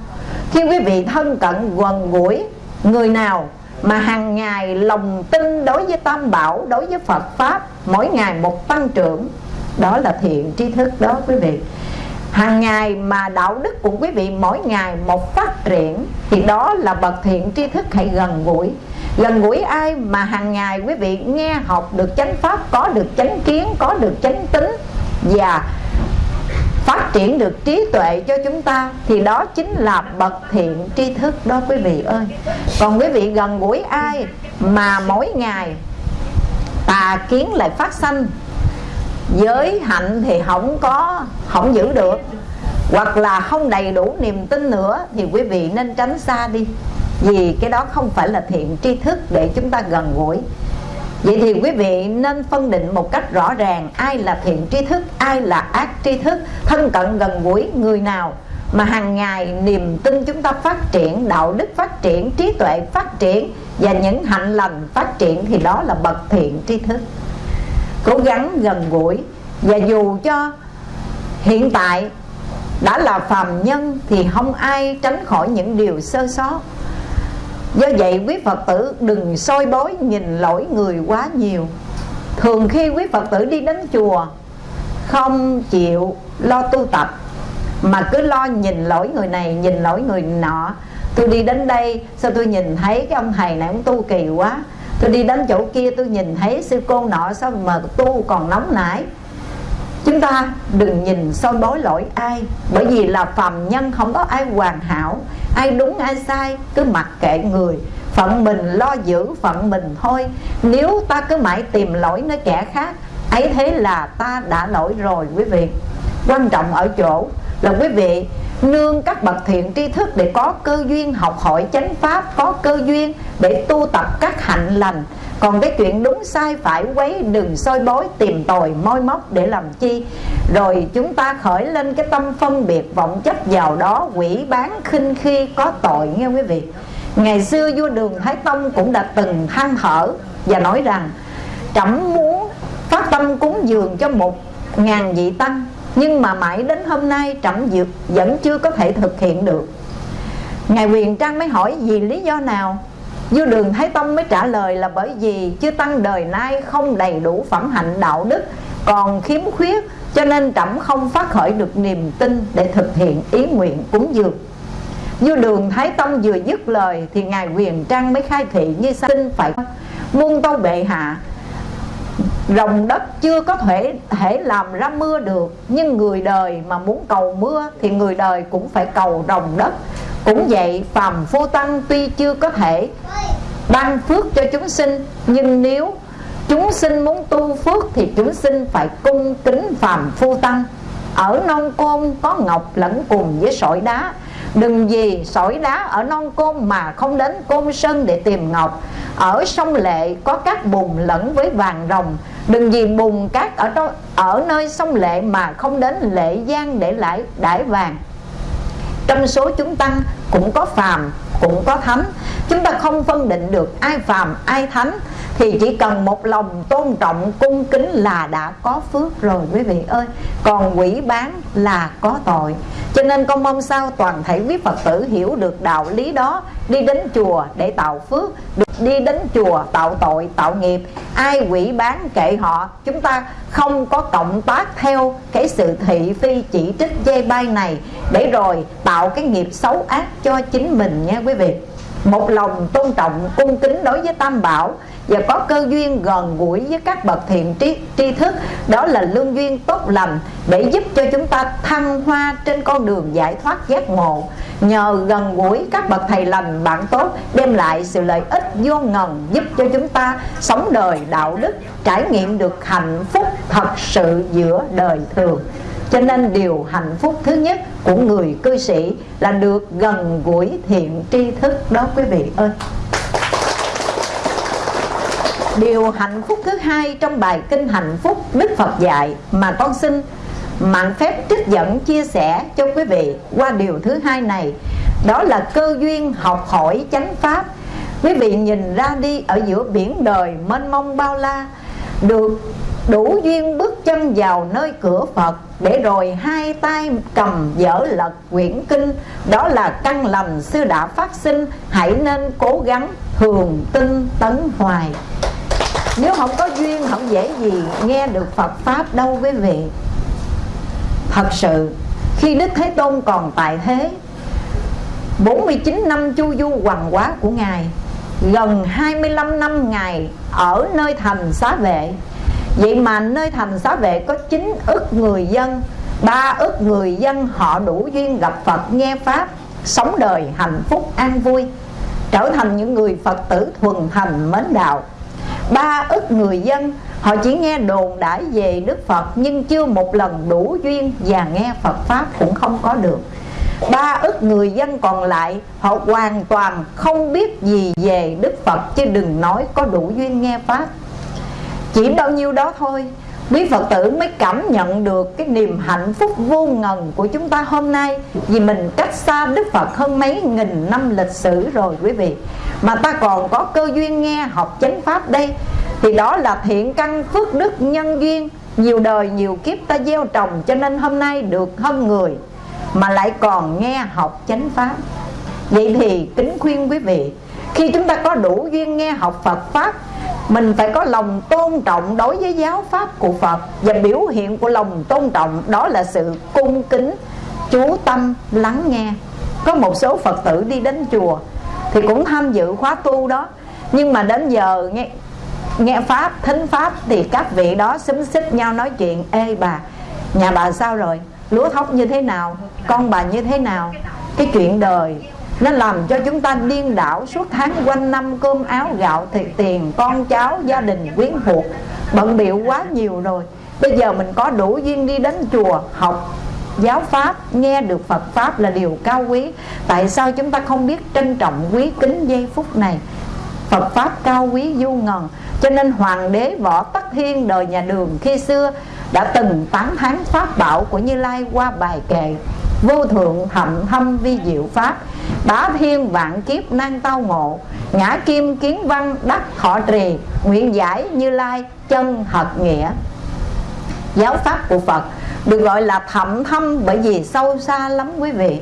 S3: Khi quý vị thân cận gần gũi người nào mà hàng ngày lòng tin đối với tam bảo, đối với Phật Pháp Mỗi ngày một tăng trưởng Đó là thiện tri thức đó quý vị. Hàng ngày mà đạo đức của quý vị mỗi ngày một phát triển thì đó là bậc thiện tri thức hãy gần gũi gần gũi ai mà hàng ngày quý vị nghe học được chánh pháp, có được chánh kiến, có được chánh tính và phát triển được trí tuệ cho chúng ta, thì đó chính là bậc thiện tri thức đó quý vị ơi. Còn quý vị gần gũi ai mà mỗi ngày tà kiến lại phát sanh, giới hạnh thì không có, không giữ được, hoặc là không đầy đủ niềm tin nữa, thì quý vị nên tránh xa đi vì cái đó không phải là thiện tri thức để chúng ta gần gũi. Vậy thì quý vị nên phân định một cách rõ ràng Ai là thiện tri thức, ai là ác tri thức Thân cận gần gũi người nào Mà hàng ngày niềm tin chúng ta phát triển Đạo đức phát triển, trí tuệ phát triển Và những hạnh lành phát triển Thì đó là bậc thiện tri thức. Cố gắng gần gũi Và dù cho hiện tại đã là phàm nhân Thì không ai tránh khỏi những điều sơ sót. Do vậy quý Phật tử đừng soi bối nhìn lỗi người quá nhiều. Thường khi quý Phật tử đi đến chùa Không chịu lo tu tập Mà cứ lo nhìn lỗi người này, nhìn lỗi người nọ. Tôi đi đến đây, sao tôi nhìn thấy cái ông thầy này ông tu kỳ quá? Tôi đi đến chỗ kia tôi nhìn thấy sư cô nọ sao mà tu còn nóng nảy? Chúng ta đừng nhìn soi bối lỗi ai Bởi vì là phàm nhân không có ai hoàn hảo. Ai đúng, ai sai, cứ mặc kệ người. Phận mình lo giữ phận mình thôi. Nếu ta cứ mãi tìm lỗi nơi kẻ khác, ấy thế là ta đã lỗi rồi, quý vị. Quan trọng ở chỗ là, quý vị, nương các bậc thiện tri thức để có cơ duyên học hỏi chánh pháp, có cơ duyên để tu tập các hạnh lành còn cái chuyện đúng sai phải quấy, đừng soi bối tìm tòi, moi móc để làm chi. Rồi chúng ta khởi lên cái tâm phân biệt vọng chấp vào đó, quỷ bán khinh khi có tội, nghe quý vị? Ngày xưa vua đường thái tông cũng đã từng than thở và nói rằng, trẫm muốn phát tâm cúng dường cho một ngàn vị tăng, nhưng mà mãi đến hôm nay trẫm dược vẫn chưa có thể thực hiện được. Ngài quyền trang mới hỏi, vì lý do nào? Vua đường thái tông mới trả lời là bởi vì chư tăng đời nay không đầy đủ phẩm hạnh đạo đức, còn khiếm khuyết, cho nên trẫm không phát khởi được niềm tin để thực hiện ý nguyện cúng dường. Vua đường thái tông vừa dứt lời thì ngài quyền trang mới khai thị như sau xin phải muôn tâu bệ hạ rồng đất chưa có thể thể làm ra mưa được, nhưng người đời mà muốn cầu mưa thì người đời cũng phải cầu rồng đất. Cũng vậy, phàm phu tăng tuy chưa có thể ban phước cho chúng sinh, nhưng nếu chúng sinh muốn tu phước thì chúng sinh phải cung kính phàm phu tăng. Ở nông côn có ngọc lẫn cùng với sỏi đá Đừng gì sỏi đá ở non côn mà không đến côn sơn để tìm ngọc. Ở sông Lệ có các bùn lẫn với vàng rồng. Đừng vì bùn cát ở, đó, ở nơi sông Lệ mà không đến Lệ Giang để lại đải vàng. Trong số chúng tăng cũng có phàm cũng có thánh. Chúng ta không phân định được ai phàm ai thánh thì chỉ cần một lòng tôn trọng, cung kính là đã có phước rồi, quý vị ơi. Còn quỷ bán là có tội. Cho nên con mong sao toàn thể quý phật tử hiểu được đạo lý đó. Đi đến chùa để tạo phước, được đi đến chùa tạo tội, tạo nghiệp. Ai quỷ bán kệ họ, chúng ta không có cộng tác theo cái sự thị phi chỉ trích dây bay này. Để rồi tạo cái nghiệp xấu ác cho chính mình nha quý vị một lòng tôn trọng, cung kính đối với tam bảo và có cơ duyên gần gũi với các bậc thiện tri tri thức. Đó là lương duyên tốt lành để giúp cho chúng ta thăng hoa trên con đường giải thoát giác ngộ. Nhờ gần gũi các bậc thầy lành bạn tốt, đem lại sự lợi ích vô ngần giúp cho chúng ta sống đời đạo đức, trải nghiệm được hạnh phúc thật sự giữa đời thường cho nên điều hạnh phúc thứ nhất của người cư sĩ là được gần gũi thiện tri thức đó quý vị ơi. Điều hạnh phúc thứ hai trong bài kinh hạnh phúc Đức Phật dạy mà con xin mạng phép trích dẫn chia sẻ cho quý vị qua điều thứ hai này, đó là cơ duyên học hỏi chánh pháp. Quý vị nhìn ra đi ở giữa biển đời mênh mông bao la, được đủ duyên bước chân vào nơi cửa Phật, để rồi hai tay cầm dở lật quyển kinh. Đó là căn lành sư đã phát sinh, hãy nên cố gắng thường tinh tấn hoài. Nếu không có duyên, không dễ gì nghe được Phật Pháp đâu, quý vị. Thật sự, Khi Đức Thế Tôn còn tại thế 49 năm chu du hoàng quá của Ngài, Gần 25 năm Ngài ở nơi thành xá vệ Vậy mà nơi thành xá vệ có 9 ức người dân, ba ức người dân họ đủ duyên gặp Phật, nghe Pháp, Sống đời hạnh phúc, an vui, Trở thành những người Phật tử thuần thành mến đạo. Ba ức người dân, họ chỉ nghe đồn đãi về Đức Phật, nhưng chưa một lần đủ duyên và nghe Phật Pháp cũng không có được. Ba ức người dân còn lại, họ hoàn toàn không biết gì về Đức Phật, chứ đừng nói có đủ duyên nghe Pháp chỉ bao nhiêu đó thôi, quý Phật tử mới cảm nhận được cái niềm hạnh phúc vô ngần của chúng ta hôm nay. Vì mình cách xa Đức Phật hơn mấy nghìn năm lịch sử rồi quý vị. Mà ta còn có cơ duyên nghe học chánh pháp đây. Thì đó là thiện căn phước đức nhân duyên. Nhiều đời nhiều kiếp ta gieo trồng cho nên hôm nay được hơn người mà lại còn nghe học chánh pháp. Vậy thì kính khuyên quý vị, khi chúng ta có đủ duyên nghe học Phật Pháp mình phải có lòng tôn trọng đối với giáo Pháp của Phật Và biểu hiện của lòng tôn trọng đó là sự cung kính Chú tâm lắng nghe Có một số Phật tử đi đến chùa Thì cũng tham dự khóa tu đó Nhưng mà đến giờ nghe nghe Pháp, thính Pháp Thì các vị đó xúm xích nhau nói chuyện Ê bà, nhà bà sao rồi? Lúa thóc như thế nào? Con bà như thế nào? Cái chuyện đời nó làm cho chúng ta điên đảo suốt tháng quanh năm cơm áo, gạo, thịt, tiền, con cháu, gia đình, quyến thuộc. Bận biệu quá nhiều rồi. Bây giờ mình có đủ duyên đi đến chùa, học giáo pháp, nghe được Phật pháp là điều cao quý. Tại sao chúng ta không biết trân trọng quý kính giây phút này? Phật pháp cao quý vô ngần. Cho nên hoàng đế võ tắc thiên đời nhà đường khi xưa đã từng tán thán pháp bảo của như lai qua bài kệ vô thượng thậm thâm vi diệu pháp, bá thiên vạn kiếp năng tao ngộ, ngã kim kiến văn đắc thọ trì, nguyện giải như lai chân thật nghĩa. Giáo pháp của Phật được gọi là thậm thâm bởi vì sâu xa lắm quý vị.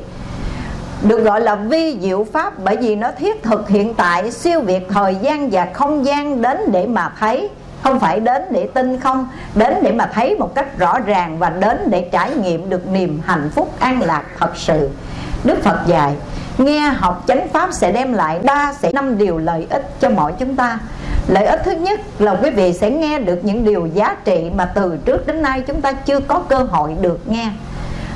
S3: Được gọi là vi diệu pháp bởi vì nó thiết thực hiện tại siêu việt thời gian và không gian đến để mà thấy không phải đến để tin không, đến để mà thấy một cách rõ ràng và đến để trải nghiệm được niềm hạnh phúc an lạc thật sự. Đức phật dạy, nghe học chánh pháp sẽ đem lại ba sẽ năm điều lợi ích cho mọi chúng ta. Lợi ích thứ nhất là quý vị sẽ nghe được những điều giá trị mà từ trước đến nay chúng ta chưa có cơ hội được nghe.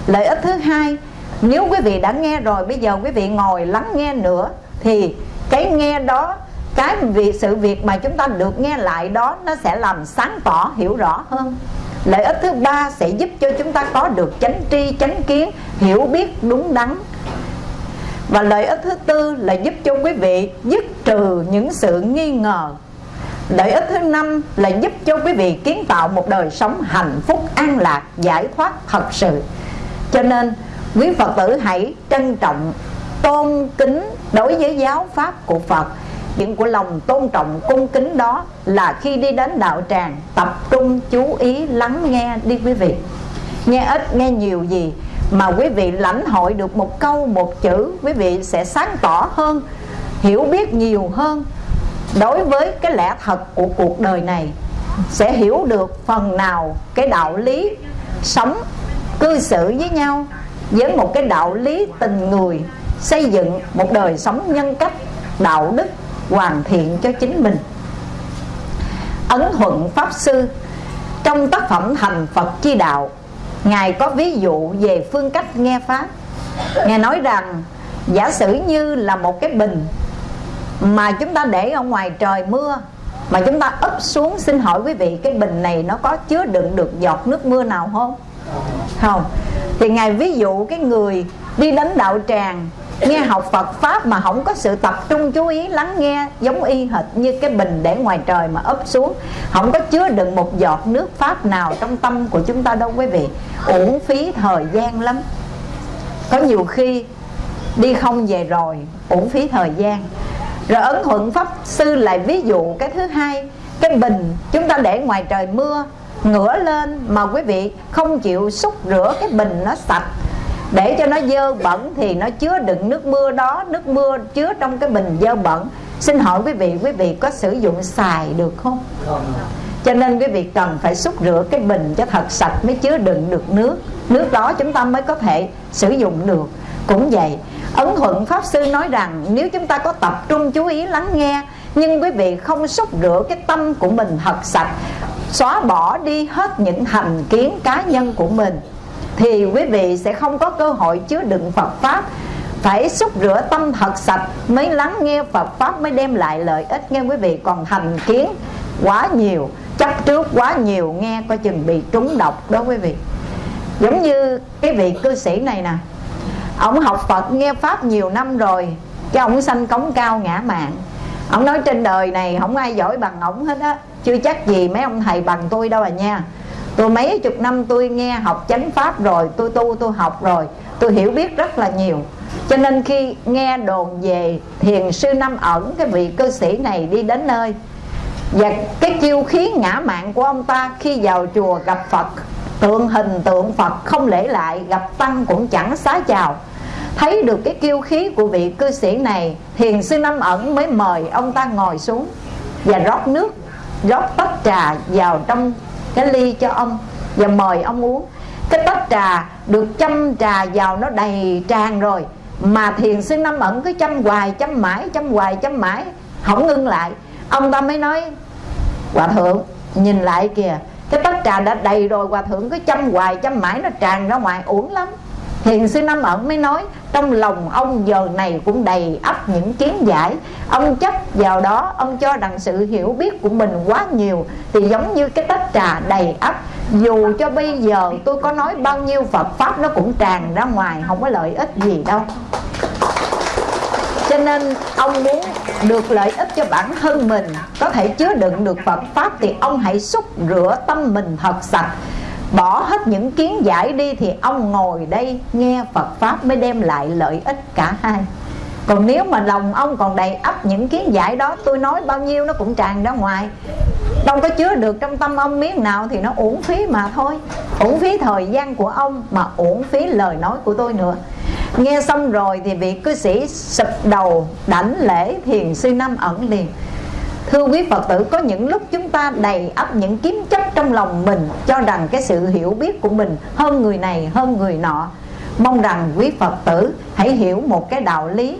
S3: Lợi ích thứ hai, nếu quý vị đã nghe rồi, bây giờ quý vị ngồi lắng nghe nữa, thì cái nghe đó cái việc, sự việc mà chúng ta được nghe lại đó, nó sẽ làm sáng tỏ, hiểu rõ hơn. Lợi ích thứ ba sẽ giúp cho chúng ta có được chánh tri, chánh kiến, hiểu biết đúng đắn. Và lợi ích thứ tư là giúp cho quý vị dứt trừ những sự nghi ngờ. Lợi ích thứ năm là giúp cho quý vị kiến tạo một đời sống hạnh phúc, an lạc, giải thoát thật sự. Cho nên, quý Phật tử hãy trân trọng tôn kính đối với giáo pháp của Phật chuyện của lòng tôn trọng, cung kính đó là khi đi đến đạo tràng, tập trung, chú ý, lắng nghe đi quý vị. Nghe ít, nghe nhiều gì mà quý vị lãnh hội được một câu, một chữ, quý vị sẽ sáng tỏ hơn, hiểu biết nhiều hơn. Đối với cái lẽ thật của cuộc đời này, sẽ hiểu được phần nào cái đạo lý sống cư xử với nhau với một cái đạo lý tình người, xây dựng một đời sống nhân cách, đạo đức hoàn thiện cho chính mình. Ấn thuận pháp sư, trong tác phẩm thành phật chi đạo, ngài có ví dụ về phương cách nghe pháp. Ngài nói rằng, giả sử như là một cái bình mà chúng ta để ở ngoài trời mưa, mà chúng ta ấp xuống xin hỏi quý vị, cái bình này nó có chứa đựng được giọt nước mưa nào không? Không. Thì ngài ví dụ cái người đi đến đạo tràng nghe học Phật pháp mà không có sự tập trung chú ý, lắng nghe giống y hệt như cái bình để ngoài trời mà ấp xuống. Không có chứa đựng một giọt nước pháp nào trong tâm của chúng ta đâu quý vị. Uổng phí thời gian lắm. Có nhiều khi đi không về rồi, uổng phí thời gian. Rồi ấn thuận pháp sư lại ví dụ cái thứ hai, cái bình chúng ta để ngoài trời mưa, ngửa lên mà quý vị không chịu xúc rửa cái bình nó sạch để cho nó dơ bẩn thì nó chứa đựng nước mưa đó nước mưa chứa trong cái bình dơ bẩn. Xin hỏi quý vị quý vị có sử dụng xài được không? Cho nên quý vị cần phải xúc rửa cái bình cho thật sạch mới chứa đựng được nước. Nước đó chúng ta mới có thể sử dụng được. Cũng vậy ấn thuận pháp sư nói rằng nếu chúng ta có tập trung chú ý lắng nghe nhưng quý vị không xúc rửa cái tâm của mình thật sạch xóa bỏ đi hết những thành kiến cá nhân của mình thì quý vị sẽ không có cơ hội chứa đựng Phật pháp. Phải xúc rửa tâm thật sạch mới lắng nghe Phật pháp, mới đem lại lợi ích nghe quý vị. Còn thành kiến quá nhiều, chấp trước quá nhiều, nghe coi chừng bị trúng độc đó quý vị. Giống như cái vị cư sĩ này nè, ông học Phật nghe pháp nhiều năm rồi, cái ông sanh cống cao ngã mạng. Ông nói trên đời này không ai giỏi bằng ổng hết á, chưa chắc gì mấy ông thầy bằng tôi đâu à nha tôi mấy chục năm tôi nghe học chánh pháp rồi, tôi tu, tôi học rồi, tôi hiểu biết rất là nhiều. Cho nên khi nghe đồn về thiền sư năm ẩn, cái vị cư sĩ này đi đến nơi, và cái chiêu khí ngã mạng của ông ta khi vào chùa gặp phật, tượng hình tượng phật không lễ lại, gặp tăng cũng chẳng xá chào. Thấy được cái kiêu khí của vị cư sĩ này, thiền sư năm ẩn mới mời ông ta ngồi xuống và rót nước, rót tách trà vào trong cái ly cho ông và mời ông uống. Cái tách trà được châm trà vào nó đầy tràn rồi. Mà thiền sư năm ẩn cứ châm hoài, châm mãi, châm hoài, châm mãi. Không ngưng lại. Ông ta mới nói, hòa thượng, nhìn lại kìa. Cái tách trà đã đầy rồi, hòa thượng cứ châm hoài, châm mãi, nó tràn ra ngoài, uổng lắm. Thiền sư Năm Ẩn mới nói, Trong lòng ông giờ này cũng đầy ắp những kiến giải. Ông chấp vào đó, Ông cho rằng sự hiểu biết của mình quá nhiều, Thì giống như cái tách trà đầy ắp. Dù cho bây giờ tôi có nói bao nhiêu Phật Pháp Nó cũng tràn ra ngoài, Không có lợi ích gì đâu. Cho nên ông muốn được lợi ích cho bản thân mình, Có thể chứa đựng được Phật Pháp Thì ông hãy xúc rửa tâm mình thật sạch bỏ hết những kiến giải đi thì ông ngồi đây nghe Phật Pháp mới đem lại lợi ích cả hai. Còn nếu mà lòng ông còn đầy ắp những kiến giải đó, tôi nói bao nhiêu nó cũng tràn ra ngoài. Đâu có chứa được trong tâm ông miếng nào thì nó uổng phí mà thôi. Uổng phí thời gian của ông mà uổng phí lời nói của tôi nữa. Nghe xong rồi thì vị cư sĩ sụp đầu đảnh lễ thiền sư năm ẩn liền. Thưa quý Phật tử, có những lúc chúng ta đầy ấp những kiếm chấp trong lòng mình, Cho rằng cái sự hiểu biết của mình hơn người này, hơn người nọ. Mong rằng quý Phật tử hãy hiểu một cái đạo lý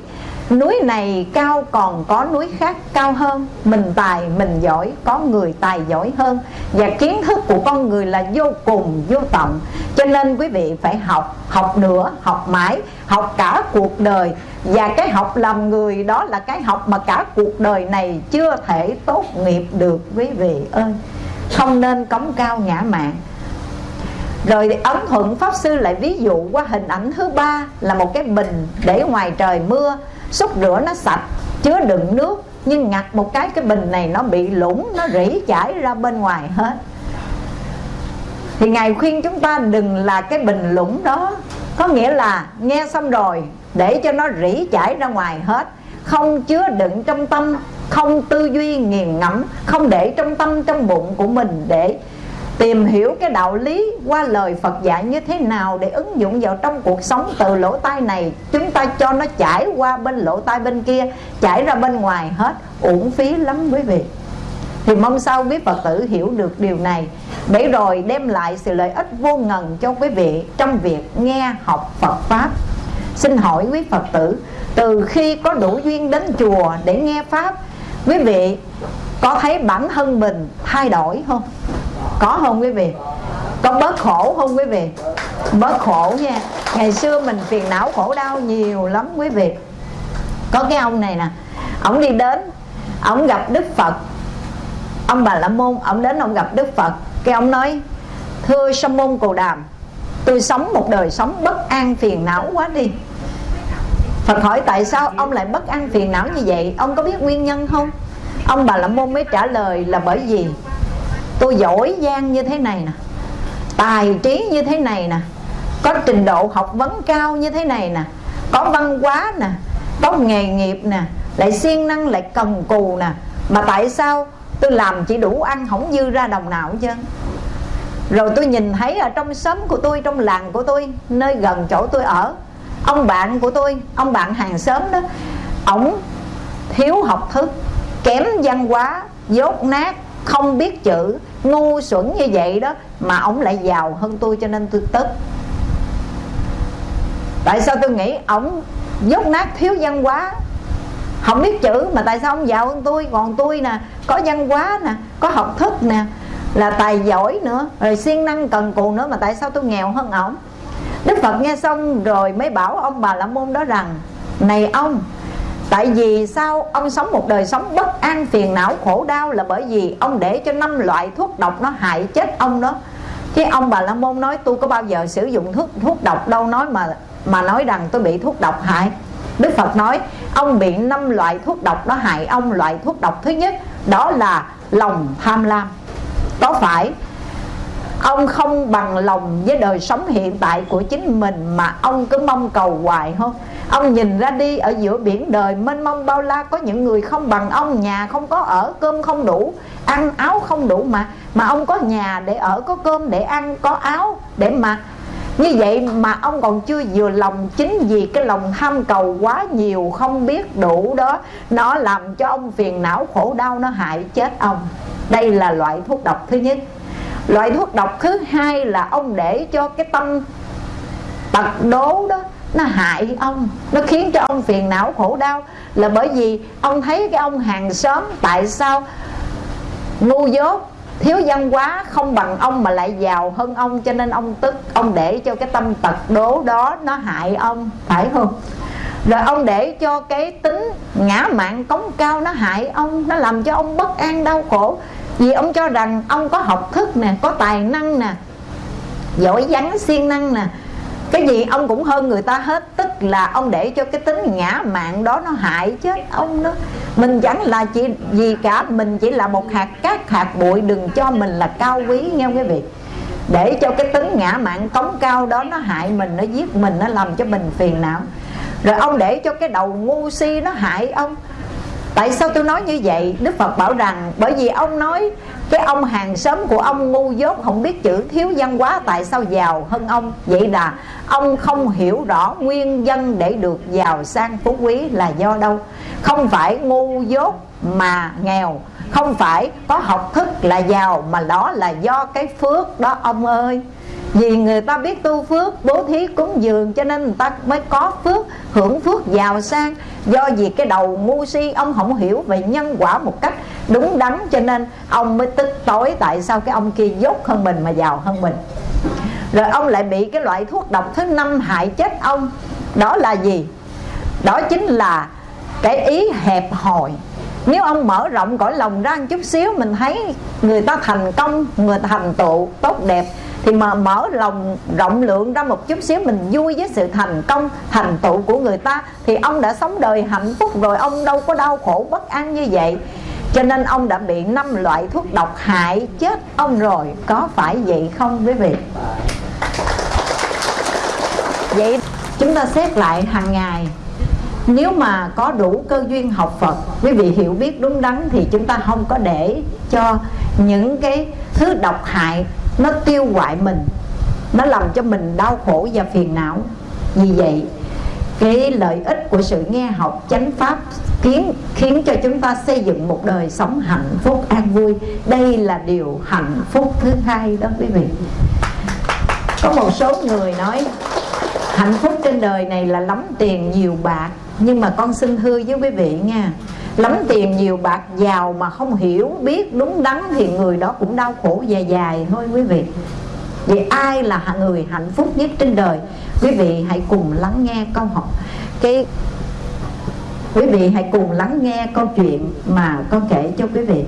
S3: Núi này cao còn có núi khác cao hơn. Mình tài mình giỏi có người tài giỏi hơn. Và kiến thức của con người là vô cùng vô tận. Cho nên quý vị phải học Học nữa, học mãi Học cả cuộc đời. Và cái học làm người đó là cái học mà cả cuộc đời này Chưa thể tốt nghiệp được quý vị ơi. Không nên cống cao ngã mạng rồi ấn thuận pháp sư lại ví dụ qua hình ảnh thứ ba là một cái bình để ngoài trời mưa xúc rửa nó sạch, chứa đựng nước, nhưng ngặt một cái cái bình này nó bị lũng nó rỉ chảy ra bên ngoài hết. Thì ngài khuyên chúng ta đừng là cái bình lũng đó. Có nghĩa là nghe xong rồi, để cho nó rỉ chảy ra ngoài hết. Không chứa đựng trong tâm, không tư duy nghiền ngẫm, không để trong tâm, trong bụng của mình để tìm hiểu cái đạo lý qua lời Phật dạy như thế nào để ứng dụng vào trong cuộc sống từ lỗ tai này. Chúng ta cho nó chảy qua bên lỗ tai bên kia, chảy ra bên ngoài hết, uổng phí lắm quý vị. Thì mong sao quý Phật tử hiểu được điều này. Để rồi đem lại sự lợi ích vô ngần cho quý vị trong việc nghe, học Phật Pháp. Xin hỏi quý Phật tử, từ khi có đủ duyên đến chùa để nghe Pháp, quý vị có thấy bản thân mình thay đổi không? Có không quý vị? Có bớt khổ không quý vị? Bớt khổ nha. Ngày xưa mình phiền não khổ đau nhiều lắm quý vị. Có cái ông này nè, ông đi đến, ông gặp đức phật. Ông bà la môn, ông đến ông gặp đức phật. Cái ông nói, thưa sa môn cồ đàm, tôi sống một đời sống bất an phiền não quá đi. Phật hỏi, tại sao ông lại bất an phiền não như vậy? Ông có biết nguyên nhân không? Ông bà la môn mới trả lời là bởi vì tôi giỏi giang như thế này nè. Tài trí như thế này nè. Có trình độ học vấn cao như thế này nè. Có văn hóa nè. Có nghề nghiệp nè. Lại siêng năng, lại cần cù nè. Mà tại sao tôi làm chỉ đủ ăn không dư ra đồng nào chứ rồi tôi nhìn thấy ở trong xóm của tôi, trong làng của tôi, nơi gần chỗ tôi ở, ông bạn của tôi, ông bạn hàng xóm đó, ổng thiếu học thức, kém văn hóa, dốt nát, không biết chữ ngu xuẩn như vậy đó, mà ông lại giàu hơn tôi cho nên tôi tức. Tại sao tôi nghĩ ông dốt nát thiếu văn hóa? Không biết chữ, mà tại sao ông giàu hơn tôi? Còn tôi nè, có văn hóa nè, có học thức nè, là tài giỏi nữa, rồi siêng năng cần cù nữa, mà tại sao tôi nghèo hơn ổng đức phật nghe xong rồi mới bảo ông bà la môn đó rằng, này ông Tại vì sao ông sống một đời sống bất an, phiền não, khổ đau là bởi vì ông để cho năm loại thuốc độc nó hại chết ông đó. Chứ ông bà La Môn nói, tôi có bao giờ sử dụng thuốc thuốc độc đâu, nói mà mà nói rằng tôi bị thuốc độc hại. Đức Phật nói, ông bị năm loại thuốc độc đó hại ông, Loại thuốc độc thứ nhất đó là lòng tham lam. Có phải ông không bằng lòng với đời sống hiện tại của chính mình mà ông cứ mong cầu hoài không? Ông nhìn ra đi ở giữa biển đời mênh mông bao la Có những người không bằng ông Nhà không có ở, cơm không đủ Ăn áo không đủ mà Mà ông có nhà để ở, có cơm để ăn Có áo để mặc. Như vậy mà ông còn chưa vừa lòng Chính vì cái lòng tham cầu quá nhiều Không biết đủ đó Nó làm cho ông phiền não khổ đau Nó hại chết ông. Đây là loại thuốc độc thứ nhất. Loại thuốc độc thứ hai là ông để cho cái tâm tật đố đó nó hại ông. Nó khiến cho ông phiền não, khổ đau. Là bởi vì ông thấy cái ông hàng xóm tại sao ngu dốt, thiếu văn hóa, không bằng ông mà lại giàu hơn ông. Cho nên ông tức, ông để cho cái tâm tật đố đó nó hại ông, phải không? Rồi ông để cho cái tính ngã mạng cống cao nó hại ông, nó làm cho ông bất an, đau khổ. Vì ông cho rằng ông có học thức nè, có tài năng nè, giỏi vắng siêng năng nè cái gì ông cũng hơn người ta hết, tức là ông để cho cái tính ngã mạng đó nó hại chết ông đó. Mình chẳng là chỉ gì cả, mình chỉ là một hạt cát, hạt bụi, đừng cho mình là cao quý, nghe quý vị? Để cho cái tính ngã mạng cống cao đó nó hại mình, nó giết mình, nó làm cho mình phiền não. Rồi ông để cho cái đầu ngu si nó hại ông. Tại sao tôi nói như vậy? Đức Phật bảo rằng Bởi vì ông nói cái ông hàng xóm của ông ngu dốt, không biết chữ, thiếu văn hóa, tại sao giàu hơn ông? Vậy là ông không hiểu rõ nguyên nhân để được giàu sang phú quý là do đâu? Không phải ngu dốt mà nghèo, không phải có học thức là giàu mà đó là do cái phước đó, ông ơi vì người ta biết tu phước, bố thí cúng dường cho nên người ta mới có phước, hưởng phước, giàu sang. Do vì cái đầu ngu si, ông không hiểu về nhân quả một cách đúng đắn cho nên ông mới tức tối tại sao cái ông kia dốt hơn mình mà giàu hơn mình. Rồi ông lại bị cái loại thuốc độc thứ năm hại chết ông. Đó là gì? Đó chính là cái ý hẹp hòi. Nếu ông mở rộng cõi lòng ra một chút xíu, mình thấy người ta thành công, người ta thành tựu tốt đẹp thì mà mở lòng, rộng lượng ra một chút xíu, mình vui với sự thành công, thành tựu của người ta, thì ông đã sống đời hạnh phúc rồi, ông đâu có đau khổ bất an như vậy. Cho nên ông đã bị năm loại thuốc độc hại chết ông rồi. Có phải vậy không, quý vị? Vậy chúng ta xét lại hàng ngày. Nếu mà có đủ cơ duyên học Phật, quý vị hiểu biết đúng đắn, thì chúng ta không có để cho những cái thứ độc hại nó tiêu hoại mình. Nó làm cho mình đau khổ và phiền não. Vì vậy, cái lợi ích của sự nghe học chánh pháp khiến khiến cho chúng ta xây dựng một đời sống hạnh phúc an vui. Đây là điều hạnh phúc thứ hai đó quý vị. Có một số người nói, hạnh phúc trên đời này là lắm tiền nhiều bạc, nhưng mà con xin thưa với quý vị nha lắm tiền nhiều bạc giàu mà không hiểu, biết đúng đắn thì người đó cũng đau khổ dài dài. Thôi quý vị, vì ai là người hạnh phúc nhất trên đời? Quý vị hãy cùng lắng nghe câu hỏi cái, quý vị hãy cùng lắng nghe câu chuyện mà con kể cho quý vị.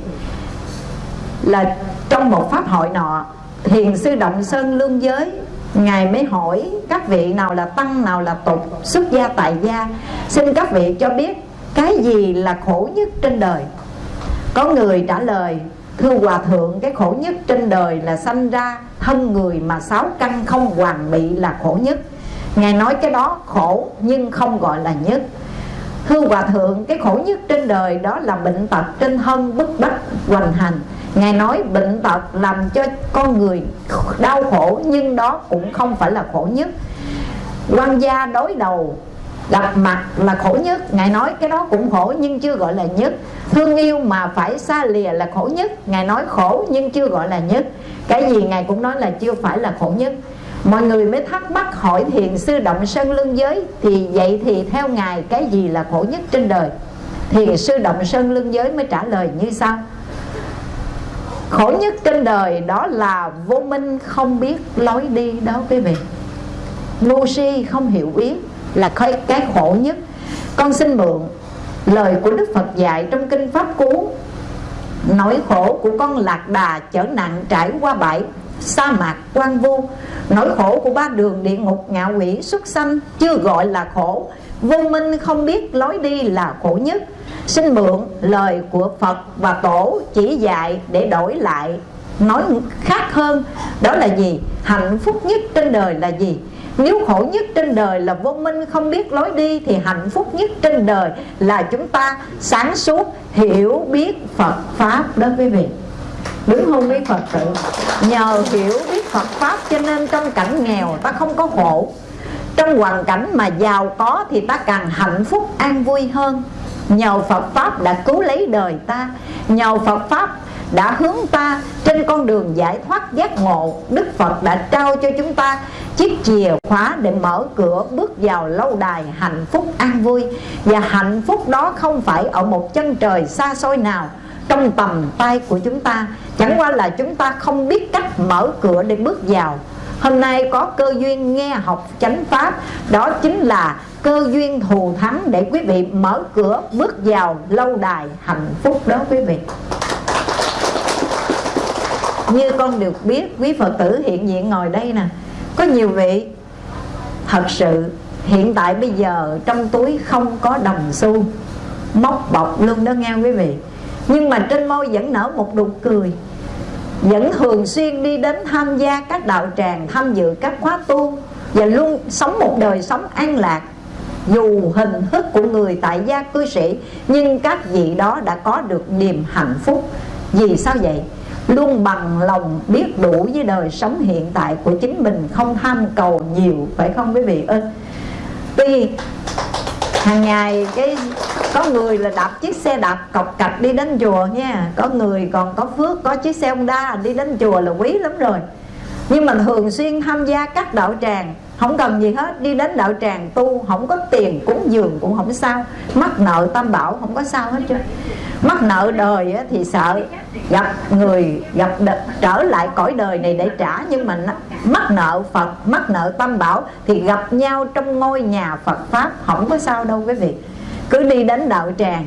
S3: Là trong một pháp hội nọ thiền sư động sơn lương giới, ngài mới hỏi các vị nào là tăng, nào là tục, xuất gia, tại gia. Xin các vị cho biết cái gì là khổ nhất trên đời? Có người trả lời, thưa hòa thượng, cái khổ nhất trên đời là sanh ra thân người mà sáu căn không hoàn bị là khổ nhất. Ngài nói cái đó khổ nhưng không gọi là nhất. Thưa hòa thượng, cái khổ nhất trên đời đó là bệnh tật trên thân bức bách hoành hành. Ngài nói bệnh tật làm cho con người đau khổ nhưng đó cũng không phải là khổ nhất. Quan gia đối đầu gặp mặt là khổ nhất, ngài nói cái đó cũng khổ nhưng chưa gọi là nhất. Thương yêu mà phải xa lìa là khổ nhất, ngài nói khổ nhưng chưa gọi là nhất. Cái gì ngài cũng nói là chưa phải là khổ nhất. Mọi người mới thắc mắc hỏi thiền sư động sơn lương giới, thì vậy thì theo ngài, cái gì là khổ nhất trên đời? Thiền sư động sơn lương giới mới trả lời như sau. Khổ nhất trên đời đó là vô minh không biết lối đi đó quý vị. Ngu si không hiểu biết là cái khổ nhất. Con xin mượn lời của đức phật dạy trong kinh pháp cú. Nỗi khổ của con lạc đà chở nặng trải qua bãi sa mạc quan vu. Nỗi khổ của ba đường địa ngục ngạ quỷ xuất sanh chưa gọi là khổ. Vô minh không biết lối đi là khổ nhất. Xin mượn lời của phật và tổ chỉ dạy để đổi lại. Nói khác hơn, đó là gì? Hạnh phúc nhất trên đời là gì? Nếu khổ nhất trên đời là vô minh, không biết lối đi, Thì hạnh phúc nhất trên đời là chúng ta sáng suốt hiểu biết Phật Pháp đó quý vị. Đúng không quý Phật tử, Nhờ hiểu biết Phật Pháp cho nên trong cảnh nghèo ta không có khổ. Trong hoàn cảnh mà giàu có thì ta càng hạnh phúc an vui hơn. Nhờ Phật Pháp đã cứu lấy đời ta. Nhờ Phật Pháp đã hướng ta trên con đường giải thoát giác ngộ. Đức Phật đã trao cho chúng ta chiếc chìa khóa để mở cửa bước vào lâu đài hạnh phúc an vui. Và hạnh phúc đó không phải ở một chân trời xa xôi nào, trong tầm tay của chúng ta. Chẳng qua là chúng ta không biết cách mở cửa để bước vào. Hôm nay có cơ duyên nghe học chánh pháp, Đó chính là cơ duyên thù thắng để quý vị mở cửa bước vào lâu đài hạnh phúc đó quý vị như con được biết, quý Phật tử hiện diện ngồi đây nè. Có nhiều vị, Thật sự, hiện tại bây giờ trong túi không có đồng xu. Móc bọc luôn đó nghe quý vị. Nhưng mà trên môi vẫn nở một nụ cười. Vẫn thường xuyên đi đến tham gia các đạo tràng, Tham dự các khóa tu. Và luôn sống một đời sống an lạc. Dù hình thức của người tại gia cư sĩ, nhưng các vị đó đã có được niềm hạnh phúc. Vì sao vậy? Luôn bằng lòng biết đủ với đời sống hiện tại của chính mình, không tham cầu nhiều, phải không quý vị? Ơi tuy hàng ngày cái, có người là đạp chiếc xe đạp cọc cạch đi đến chùa nha, có người còn có phước, có chiếc xe Honda đi đến chùa là quý lắm rồi nhưng mà thường xuyên tham gia các đạo tràng, không cần gì hết. Đi đến đạo tràng tu, không có tiền cúng dường cũng không sao. Mắc nợ tam bảo không có sao hết chứ. Mắc nợ đời thì sợ gặp người, gặp trở lại cõi đời này để trả. Nhưng mà mắc nợ phật, mắc nợ tam bảo thì gặp nhau trong ngôi nhà phật pháp không có sao đâu quý vị. Cứ đi đến đạo tràng,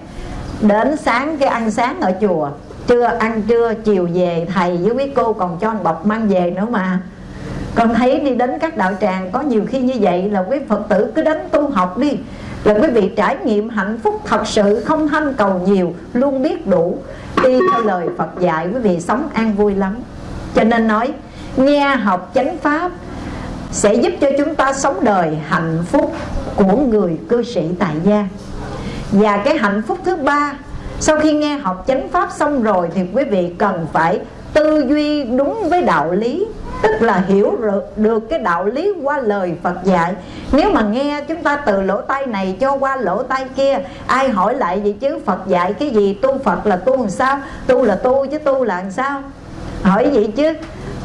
S3: đến sáng cái ăn sáng ở chùa trưa ăn trưa, chiều về, thầy với quý cô còn cho bọc mang về nữa mà. Con thấy đi đến các đạo tràng có nhiều khi như vậy là quý phật tử cứ đến tu học đi. Là quý vị trải nghiệm hạnh phúc thật sự, không tham cầu nhiều, luôn biết đủ. Đi theo lời phật dạy, quý vị sống an vui lắm. Cho nên nói, nghe học chánh pháp sẽ giúp cho chúng ta sống đời hạnh phúc của người cư sĩ tại gia. Và cái hạnh phúc thứ ba sau khi nghe học chánh pháp xong rồi thì quý vị cần phải tư duy đúng với đạo lý, tức là hiểu được cái đạo lý qua lời Phật dạy. Nếu mà nghe chúng ta từ lỗ tai này cho qua lỗ tai kia, ai hỏi lại gì chứ? Phật dạy cái gì? Tu Phật là tu làm sao? Tu là tu chứ tu là làm sao? Hỏi vậy chứ.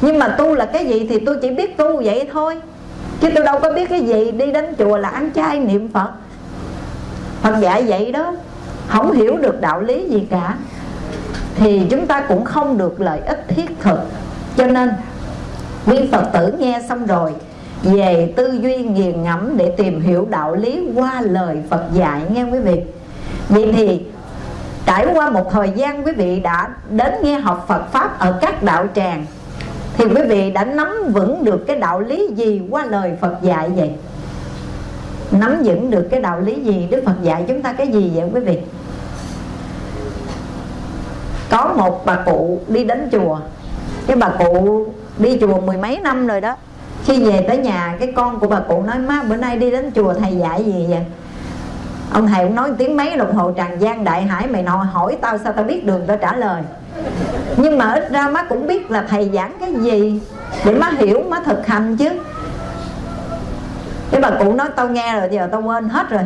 S3: Nhưng mà tu là cái gì thì tôi chỉ biết tu vậy thôi. Chứ tôi đâu có biết cái gì đi đến chùa là ăn chay niệm Phật. Phật dạy vậy đó không hiểu được đạo lý gì cả. Thì chúng ta cũng không được lợi ích thiết thực. Cho nên quý phật tử nghe xong rồi, về tư duy nghiền ngẫm để tìm hiểu đạo lý qua lời phật dạy nghe quý vị. Vậy thì, trải qua một thời gian quý vị đã đến nghe học phật pháp ở các đạo tràng, thì quý vị đã nắm vững được cái đạo lý gì qua lời phật dạy vậy? Nắm vững được cái đạo lý gì, đức phật dạy chúng ta cái gì vậy quý vị? Có một bà cụ đi đến chùa. Cái bà cụ đi chùa mười mấy năm rồi đó. Khi về tới nhà, cái con của bà cụ nói, má, bữa nay đi đến chùa thầy dạy gì vậy? Ông thầy cũng nói tiếng mấy đồng hồ tràn gian, đại hải, mày nọ hỏi tao sao tao biết đường? Tao trả lời. Nhưng mà ít ra má cũng biết là thầy giảng cái gì để má hiểu, má thực hành chứ cái bà cụ nói, tao nghe rồi, giờ tao quên hết rồi.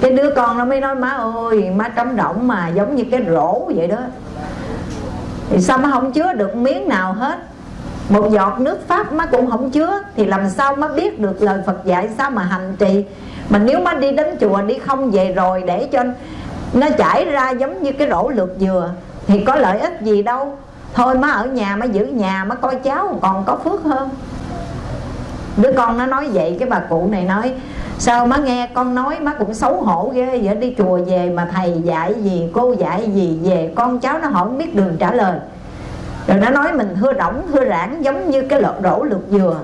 S3: Cái đứa con nó mới nói, má ơi, má trống rỗng mà, giống như cái rổ vậy đó. Thì sao má không chứa được miếng nào hết? Một giọt nước pháp má cũng không chứa. Thì làm sao má biết được lời phật dạy sao mà hành trì? Mà nếu má đi đến chùa, đi không về rồi để cho nó chảy ra giống như cái rổ lượt dừa, thì có lợi ích gì đâu. Thôi má ở nhà, má giữ nhà, má coi cháu còn có phước hơn đứa con nó nói vậy, cái bà cụ này nói, sao má nghe con nói, má cũng xấu hổ ghê vậy? Đi chùa về mà thầy dạy gì, cô dạy gì về, con cháu nó hỏi không biết đường trả lời. Rồi nó nói mình hưa đỏng hưa rãng giống như cái lọt rổ lượt dừa.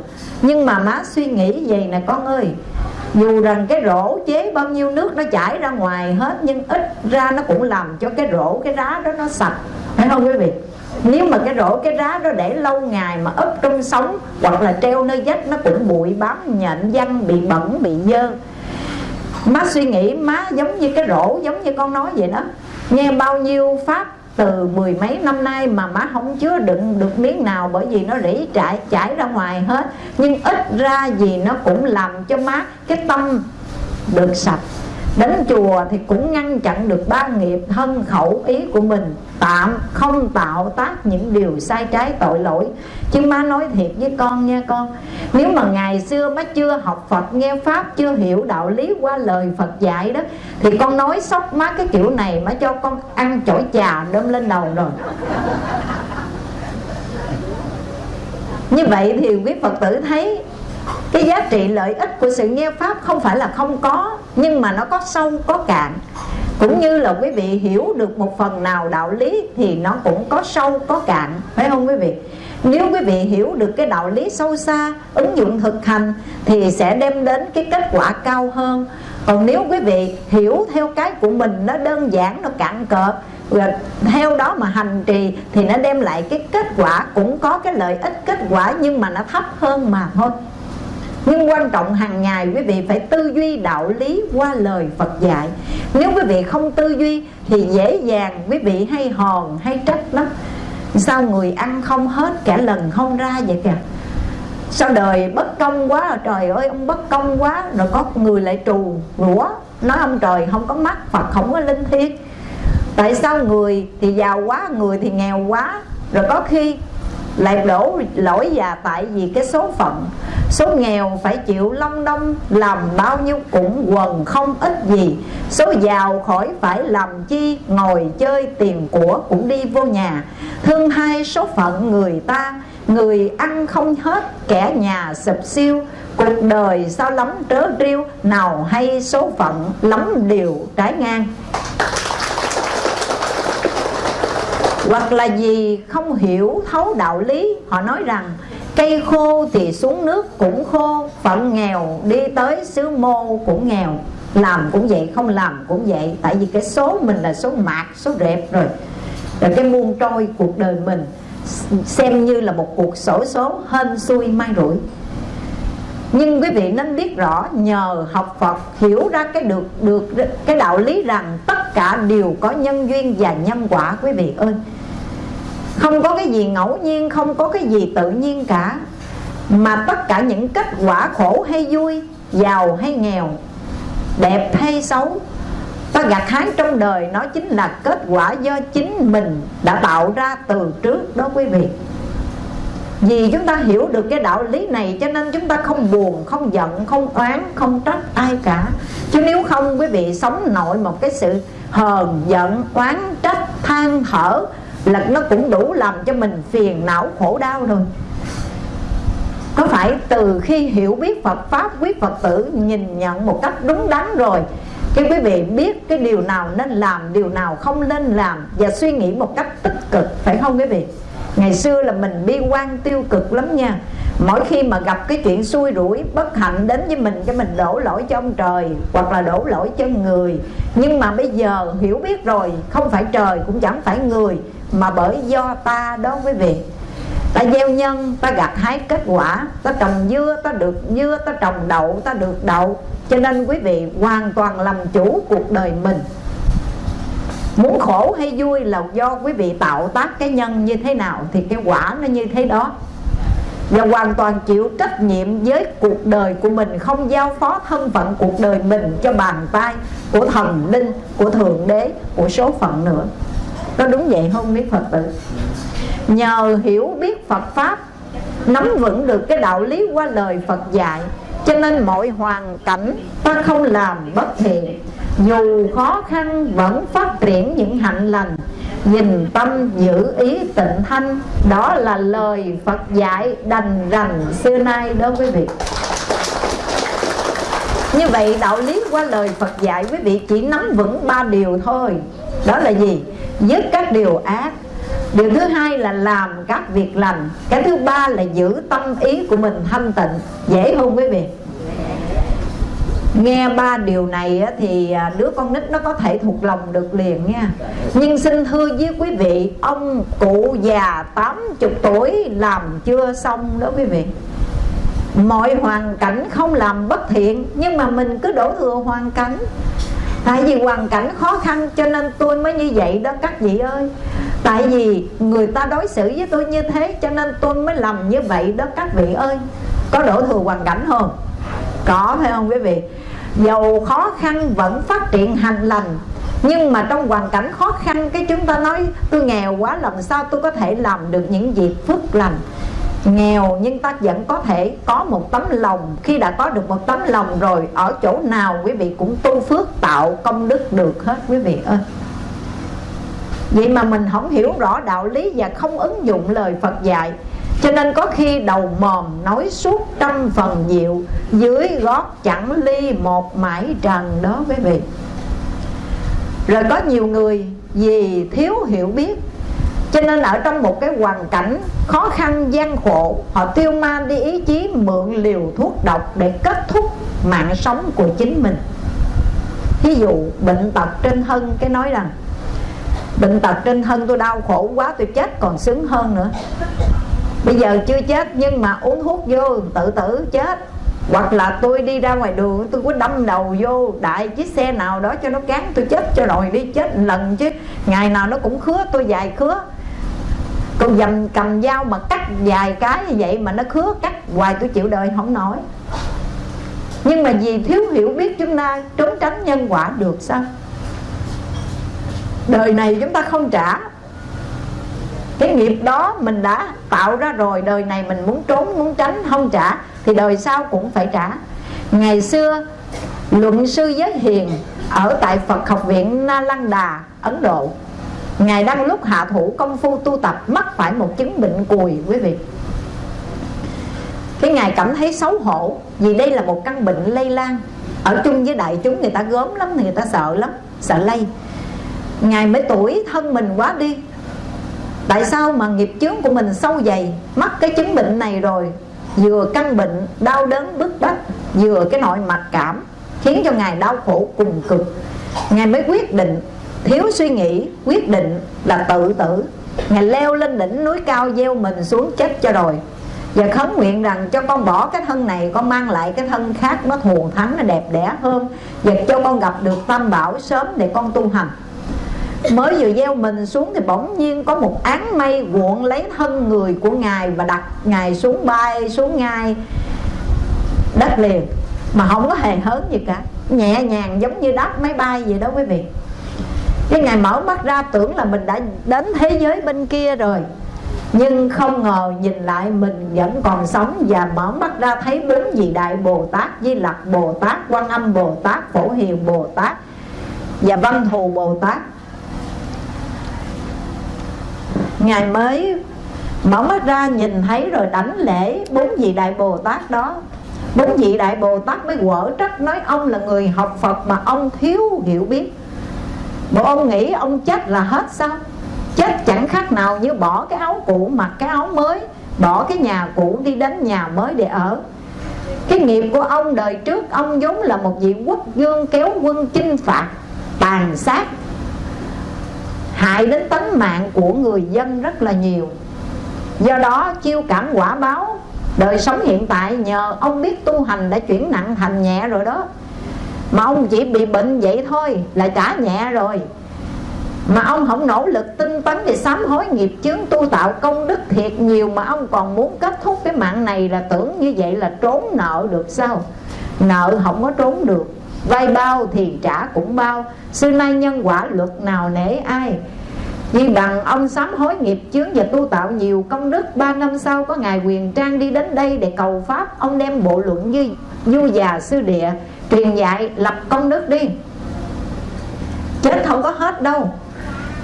S3: Nhưng mà má suy nghĩ vậy nè con ơi, dù rằng cái rổ chế bao nhiêu nước nó chảy ra ngoài hết, nhưng ít ra nó cũng làm cho cái rổ, cái rá đó nó sạch phải không quý vị? Nếu mà cái rổ, cái rá đó để lâu ngày mà ấp trong sống, hoặc là treo nơi vách, nó cũng bụi bám, nhện văng bị bẩn, bị dơ. Má suy nghĩ, má giống như cái rổ, giống như con nói vậy đó. Nghe bao nhiêu pháp từ mười mấy năm nay mà má không chứa đựng được miếng nào bởi vì nó rỉ trải, chảy ra ngoài hết. Nhưng ít ra gì nó cũng làm cho má cái tâm được sạch đến chùa thì cũng ngăn chặn được ba nghiệp thân khẩu ý của mình. Tạm không tạo tác những điều sai trái tội lỗi. Chứ má nói thiệt với con nha con, nếu mà ngày xưa má chưa học phật, nghe pháp, chưa hiểu đạo lý qua lời phật dạy đó, thì con nói sốc má cái kiểu này má cho con ăn chổi trà đâm lên đầu rồi. Như vậy thì quý phật tử thấy cái giá trị lợi ích của sự nghe pháp không phải là không có, nhưng mà nó có sâu, có cạn. Cũng như là quý vị hiểu được một phần nào đạo lý thì nó cũng có sâu, có cạn. Phải không quý vị? Nếu quý vị hiểu được cái đạo lý sâu xa, ứng dụng thực hành, thì sẽ đem đến cái kết quả cao hơn. Còn nếu quý vị hiểu theo cái của mình, nó đơn giản, nó cạn cợt rồi theo đó mà hành trì, thì nó đem lại cái kết quả, cũng có cái lợi ích, kết quả, nhưng mà nó thấp hơn mà thôi nhưng quan trọng hàng ngày, quý vị phải tư duy đạo lý qua lời Phật dạy. Nếu quý vị không tư duy thì dễ dàng, quý vị hay hòn, hay trách lắm. Sao người ăn không hết, kẻ lần không ra vậy kìa? Sao đời bất công quá, trời ơi, ông bất công quá, rồi có người lại trù rủa, nói ông trời không có mắt, phật không có linh thiêng. Tại sao người thì giàu quá, người thì nghèo quá, rồi có khi lại đổ lỗi già tại vì cái số phận. Số nghèo phải chịu long đong làm bao nhiêu cũng quần không ít gì. Số giàu khỏi phải làm chi, ngồi chơi tiền của cũng đi vô nhà. Thương hai số phận người ta, người ăn không hết, kẻ nhà sụp siêu. Cuộc đời sao lắm trớ trêu nào hay số phận lắm điều trái ngang hoặc là gì không hiểu, thấu đạo lý, họ nói rằng, cây khô thì xuống nước cũng khô, phận nghèo đi tới xứ mô cũng nghèo. Làm cũng vậy, không làm cũng vậy, tại vì cái số mình là số mạt số rẹp rồi. Rồi cái muôn trôi cuộc đời mình xem như là một cuộc sổ số hên xui may rủi. Nhưng quý vị nên biết rõ, nhờ học Phật hiểu ra cái được được cái đạo lý rằng tất cả đều có nhân duyên và nhân quả, quý vị ơi không có cái gì ngẫu nhiên không có cái gì tự nhiên cả. Mà tất cả những kết quả khổ hay vui giàu hay nghèo đẹp hay xấu ta gặt hái trong đời nó chính là kết quả do chính mình đã tạo ra từ trước đó quý vị. Vì chúng ta hiểu được cái đạo lý này cho nên chúng ta không buồn, không giận, không oán, không trách ai cả. Chứ nếu không quý vị sống nội một cái sự hờn, giận, oán, trách, than thở là nó cũng đủ làm cho mình phiền não khổ đau rồi. Có phải từ khi hiểu biết Phật Pháp Quyết Phật tử nhìn nhận một cách đúng đắn rồi Khi quý vị biết cái điều nào nên làm, Điều nào không nên làm Và suy nghĩ một cách tích cực, Phải không quý vị? Ngày xưa là mình bi quan tiêu cực lắm nha. Mỗi khi mà gặp cái chuyện xui rủi, Bất hạnh đến với mình Cho mình đổ lỗi cho ông trời Hoặc là đổ lỗi cho người. Nhưng mà bây giờ hiểu biết rồi, Không phải trời cũng chẳng phải người. Mà bởi do ta đó quý vị ta gieo nhân, ta gặt hái kết quả, ta trồng dưa, ta được dưa, ta trồng đậu, ta được đậu. Cho nên quý vị hoàn toàn làm chủ cuộc đời mình. Muốn khổ hay vui là do quý vị tạo tác cái nhân như thế nào, thì cái quả nó như thế đó. Và hoàn toàn chịu trách nhiệm với cuộc đời của mình, không giao phó thân phận cuộc đời mình cho bàn tay của thần linh, của thượng đế, của số phận nữa có đúng vậy không biết phật tử. Nhờ hiểu biết Phật Pháp, Nắm vững được cái đạo lý qua lời Phật dạy, Cho nên mọi hoàn cảnh ta không làm bất thiện. Dù khó khăn, vẫn phát triển những hạnh lành. Nhìn tâm, giữ ý, tịnh thanh, Đó là lời Phật dạy đành rành xưa nay đó quý vị. Như vậy, đạo lý qua lời Phật dạy quý vị chỉ nắm vững ba điều thôi. Đó là gì? Dứt các điều ác. Điều thứ hai là làm các việc lành. Cái thứ ba là giữ tâm ý của mình thanh tịnh. Dễ không quý vị? Nghe ba điều này thì à, đứa con nít nó có thể thuộc lòng được liền nha. Nhưng xin thưa với quý vị, Ông cụ già 80 tuổi làm chưa xong đó quý vị. Mọi hoàn cảnh không làm bất thiện, Nhưng mà mình cứ đổ thừa hoàn cảnh. Tại vì hoàn cảnh khó khăn cho nên tôi mới như vậy đó, các vị ơi Tại vì người ta đối xử với tôi như thế Cho nên tôi mới làm như vậy đó, các vị ơi Có đổ thừa hoàn cảnh không? Có, phải không quý vị? Dầu khó khăn vẫn phát triển hành lành nhưng mà trong hoàn cảnh khó khăn, cái chúng ta nói, tôi nghèo quá, làm sao tôi có thể làm được những việc phước lành nghèo nhưng ta vẫn có thể có một tấm lòng. Khi đã có được một tấm lòng rồi, ở chỗ nào quý vị cũng tu phước tạo công đức được hết quý vị ơi. Vậy mà mình không hiểu rõ đạo lý và không ứng dụng lời Phật dạy. Cho nên có khi đầu mòm nói suốt trăm phần diệu Dưới gót chẳng ly một mãi trần đó quý vị. Rồi có nhiều người vì thiếu hiểu biết cho nên ở trong một cái hoàn cảnh khó khăn, gian khổ, Họ tiêu ma đi ý chí mượn liều thuốc độc để kết thúc mạng sống của chính mình. Ví dụ, bệnh tật trên thân, cái nói rằng, Bệnh tật trên thân tôi đau khổ quá, tôi chết còn sướng hơn nữa. Bây giờ chưa chết, nhưng mà uống thuốc vô, tự tử, chết. Hoặc là tôi đi ra ngoài đường, tôi có đâm đầu vô, đại chiếc xe nào đó cho nó cán, tôi chết cho rồi, đi chết lần chứ. Ngày nào nó cũng khứa, tôi dài khứa con dầm cầm dao mà cắt vài cái như vậy mà nó khứa cắt hoài tôi chịu đời, không nổi. Nhưng mà vì thiếu hiểu biết chúng ta, trốn tránh nhân quả được sao? Đời này chúng ta không trả. Cái nghiệp đó mình đã tạo ra rồi, đời này mình muốn trốn, muốn tránh, không trả, thì đời sau cũng phải trả. Ngày xưa, luận sư giới hiền ở tại Phật học viện na lăng đà, Ấn Độ Ngài đang lúc hạ thủ công phu tu tập Mắc phải một chứng bệnh cùi quý vị. Cái Ngài cảm thấy xấu hổ Vì đây là một căn bệnh lây lan Ở chung với đại chúng người ta gớm lắm thì Người ta sợ lắm, sợ lây. Ngài mới tuổi thân mình quá đi. Tại sao mà nghiệp chướng của mình sâu dày Mắc cái chứng bệnh này rồi Vừa căn bệnh, đau đớn, bức bách Vừa cái nội mặc cảm Khiến cho Ngài đau khổ cùng cực. Ngài mới quyết định Thiếu suy nghĩ, quyết định là tự tử. Ngài leo lên đỉnh núi cao Gieo mình xuống chết cho rồi. Và khấn nguyện rằng cho con bỏ cái thân này Con mang lại cái thân khác Nó thù thắng, nó đẹp đẽ hơn Và cho con gặp được tam bảo sớm Để con tu hành. Mới vừa gieo mình xuống thì bỗng nhiên có một áng mây cuộn lấy thân người của Ngài Và đặt Ngài xuống bay xuống ngay đất liền Mà không có hề hớn gì cả. Nhẹ nhàng giống như đáp máy bay vậy đó quý vị. Cái Ngài mở mắt ra tưởng là mình đã đến thế giới bên kia rồi. Nhưng không ngờ nhìn lại mình vẫn còn sống Và mở mắt ra thấy bốn vị Đại Bồ Tát Di Lặc Bồ Tát, Quan Âm Bồ Tát, Phổ Hiền Bồ Tát Và Văn Thù Bồ Tát. Ngài mới mở mắt ra nhìn thấy rồi đảnh lễ bốn vị Đại Bồ Tát đó. Bốn vị Đại Bồ Tát mới quở trách nói ông là người học Phật mà ông thiếu hiểu biết. Bộ ông nghĩ ông chết là hết sao? Chết chẳng khác nào như bỏ cái áo cũ mặc cái áo mới, Bỏ cái nhà cũ đi đến nhà mới để ở. Cái nghiệp của ông đời trước, Ông vốn là một vị quốc vương kéo quân chinh phạt, Tàn sát, Hại đến tính mạng của người dân rất là nhiều. Do đó, chiêu cảm quả báo, Đời sống hiện tại nhờ ông biết tu hành đã chuyển nặng thành nhẹ rồi đó. Mà ông chỉ bị bệnh vậy thôi là trả nhẹ rồi. Mà ông không nỗ lực tinh tấn để sám hối nghiệp chướng tu tạo công đức thiệt nhiều Mà ông còn muốn kết thúc cái mạng này là tưởng như vậy là trốn nợ được sao? Nợ không có trốn được, Vay bao thì trả cũng bao. Xưa nay nhân quả luật nào nể ai? Vì bằng ông sám hối nghiệp chướng và tu tạo nhiều công đức, Ba năm sau có Ngài Quyền Trang đi đến đây để cầu Pháp. Ông đem bộ luận như du già sư địa. Truyền dạy, lập công đức đi. Chết không có hết đâu.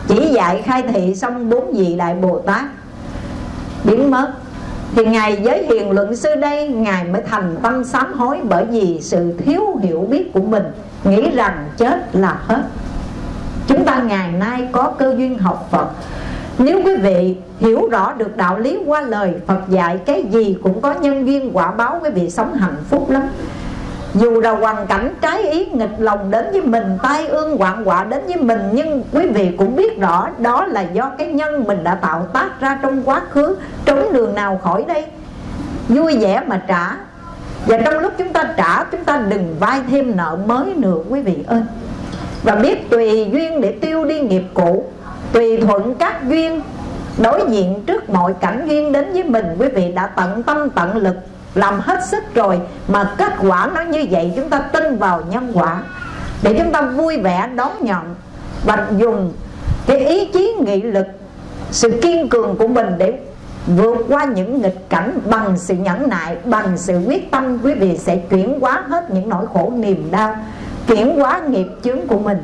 S3: Chỉ dạy khai thị xong bốn vị Đại Bồ Tát. Biến mất. Thì Ngài giới hiền luận sư đây, Ngài mới thành tâm sám hối Bởi vì sự thiếu hiểu biết của mình. Nghĩ rằng chết là hết. Chúng ta ngày nay có cơ duyên học Phật. Nếu quý vị hiểu rõ được đạo lý qua lời Phật dạy, Cái gì cũng có nhân duyên quả báo, Quý vị sống hạnh phúc lắm dù là hoàn cảnh trái ý, nghịch lòng đến với mình, Tai ương hoạn họa đến với mình, Nhưng quý vị cũng biết rõ, Đó là do cái nhân mình đã tạo tác ra trong quá khứ, Trốn đường nào khỏi đây. Vui vẻ mà trả. Và trong lúc chúng ta trả, Chúng ta đừng vay thêm nợ mới nữa, quý vị ơi. Và biết tùy duyên để tiêu đi nghiệp cũ, Tùy thuận các duyên, Đối diện trước mọi cảnh duyên đến với mình, Quý vị đã tận tâm tận lực làm hết sức rồi Mà kết quả nó như vậy Chúng ta tin vào nhân quả. Để chúng ta vui vẻ đón nhận Và dùng cái ý chí, nghị lực, Sự kiên cường của mình để vượt qua những nghịch cảnh bằng sự nhẫn nại, bằng sự quyết tâm. Quý vị sẽ chuyển hóa hết những nỗi khổ niềm đau, chuyển hóa nghiệp chướng của mình.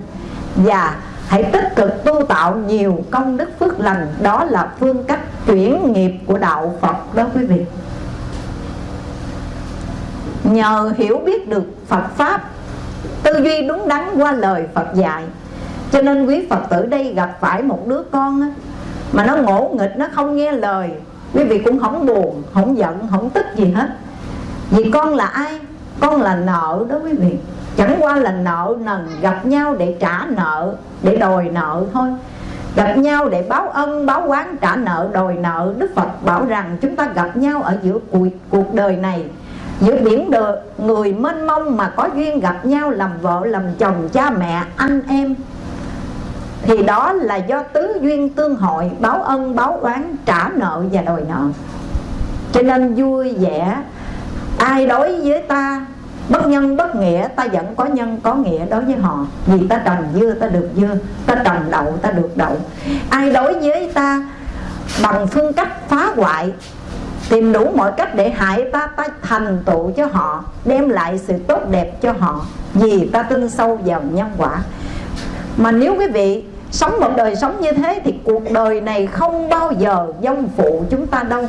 S3: Và hãy tích cực tu tạo nhiều công đức phước lành. Đó là phương cách chuyển nghiệp của đạo Phật đó, quý vị nhờ hiểu biết được Phật pháp tư duy đúng đắn qua lời Phật dạy. Cho nên quý Phật tử đây gặp phải một đứa con mà nó ngỗ nghịch nó không nghe lời. Quý vị cũng không buồn không giận không tức gì hết. Vì con là ai? Con là nợ đó quý vị. Chẳng qua là nợ nần gặp nhau để trả nợ để đòi nợ thôi. Gặp nhau để báo ân báo quán trả nợ đòi nợ. Đức phật bảo rằng chúng ta gặp nhau ở giữa cuộc, cuộc đời này giữa biển đời người mênh mông mà có duyên gặp nhau làm vợ, làm chồng cha mẹ, anh em. Thì đó là do tứ duyên tương hội, báo ân, báo oán, trả nợ và đòi nợ. Cho nên vui vẻ, ai đối với ta, bất nhân bất nghĩa, ta vẫn có nhân có nghĩa đối với họ. Vì ta trồng dưa ta được dưa ta trồng đậu, ta được đậu. Ai đối với ta bằng phương cách phá hoại tìm đủ mọi cách để hại ta ta thành tựu cho họ, đem lại sự tốt đẹp cho họ, vì ta tin sâu vào nhân quả. Mà nếu quý vị sống một đời sống như thế thì cuộc đời này không bao giờ dông phụ chúng ta đâu.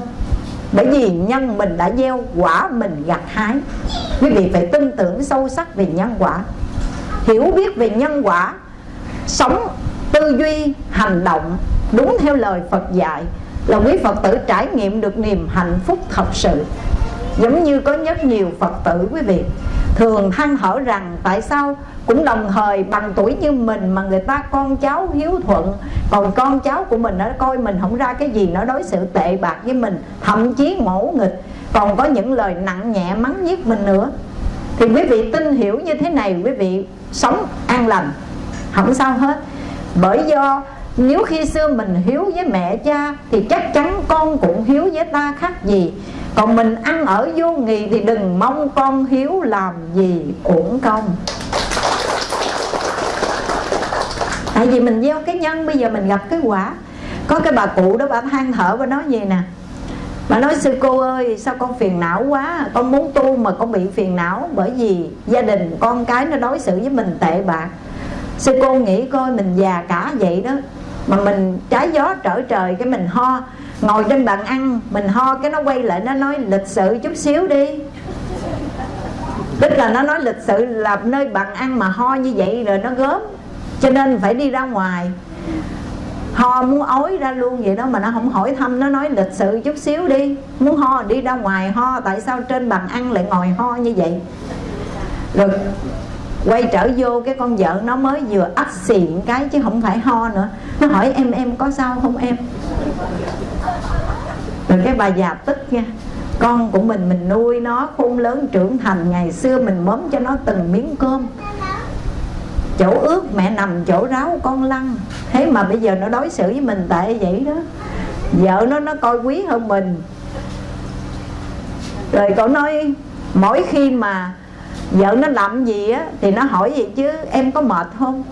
S3: Bởi vì nhân mình đã gieo quả mình gặt hái. Quý vị phải tin tưởng sâu sắc về nhân quả. Hiểu biết về nhân quả, sống tư duy, hành động đúng theo lời phật dạy là quý phật tử trải nghiệm được niềm hạnh phúc thật sự. Giống như có rất nhiều phật tử quý vị, thường than thở rằng tại sao cũng đồng thời bằng tuổi như mình mà người ta con cháu hiếu thuận, còn con cháu của mình nó coi mình không ra cái gì nó đối xử tệ bạc với mình, thậm chí ngỗ nghịch, còn có những lời nặng nhẹ mắng giết mình nữa. Thì quý vị tin hiểu như thế này, quý vị sống an lành. Không sao hết. Bởi do nếu khi xưa mình hiếu với mẹ cha, thì chắc chắn con cũng hiếu với ta khác gì. Còn mình ăn ở vô nghị thì đừng mong con hiếu làm gì uổng công. Tại vì mình gieo cái nhân, bây giờ mình gặp cái quả. Có cái bà cụ đó bà than thở và nói gì nè? Bà nói, sư cô ơi, sao con phiền não quá? Con muốn tu mà con bị phiền não bởi vì gia đình con cái nó đối xử với mình tệ bạc. Sư cô nghĩ coi mình già cả vậy đó mà mình trái gió trở trời cái mình ho. Ngồi trên bàn ăn, mình ho cái nó quay lại, nó nói lịch sự chút xíu đi. Tức là nó nói lịch sự là nơi bàn ăn mà ho như vậy rồi nó gớm. Cho nên phải đi ra ngoài. Ho muốn ói ra luôn vậy đó mà nó không hỏi thăm, nó nói lịch sự chút xíu đi. Muốn ho đi ra ngoài ho, tại sao trên bàn ăn lại ngồi ho như vậy? Rồi quay trở vô cái con vợ nó mới vừa ắt xịn cái chứ không phải ho nữa. Nó hỏi, em em có sao không em? Rồi cái bà già tức nha. Con của mình mình nuôi nó, khôn lớn trưởng thành, ngày xưa mình mớm cho nó từng miếng cơm. Chỗ ướt mẹ nằm chỗ ráo con lăn. Thế mà bây giờ nó đối xử với mình tệ vậy đó. Vợ nó nó coi quý hơn mình. Rồi cậu nói, mỗi khi mà vợ nó làm gì á, thì nó hỏi vậy chứ, em có mệt không?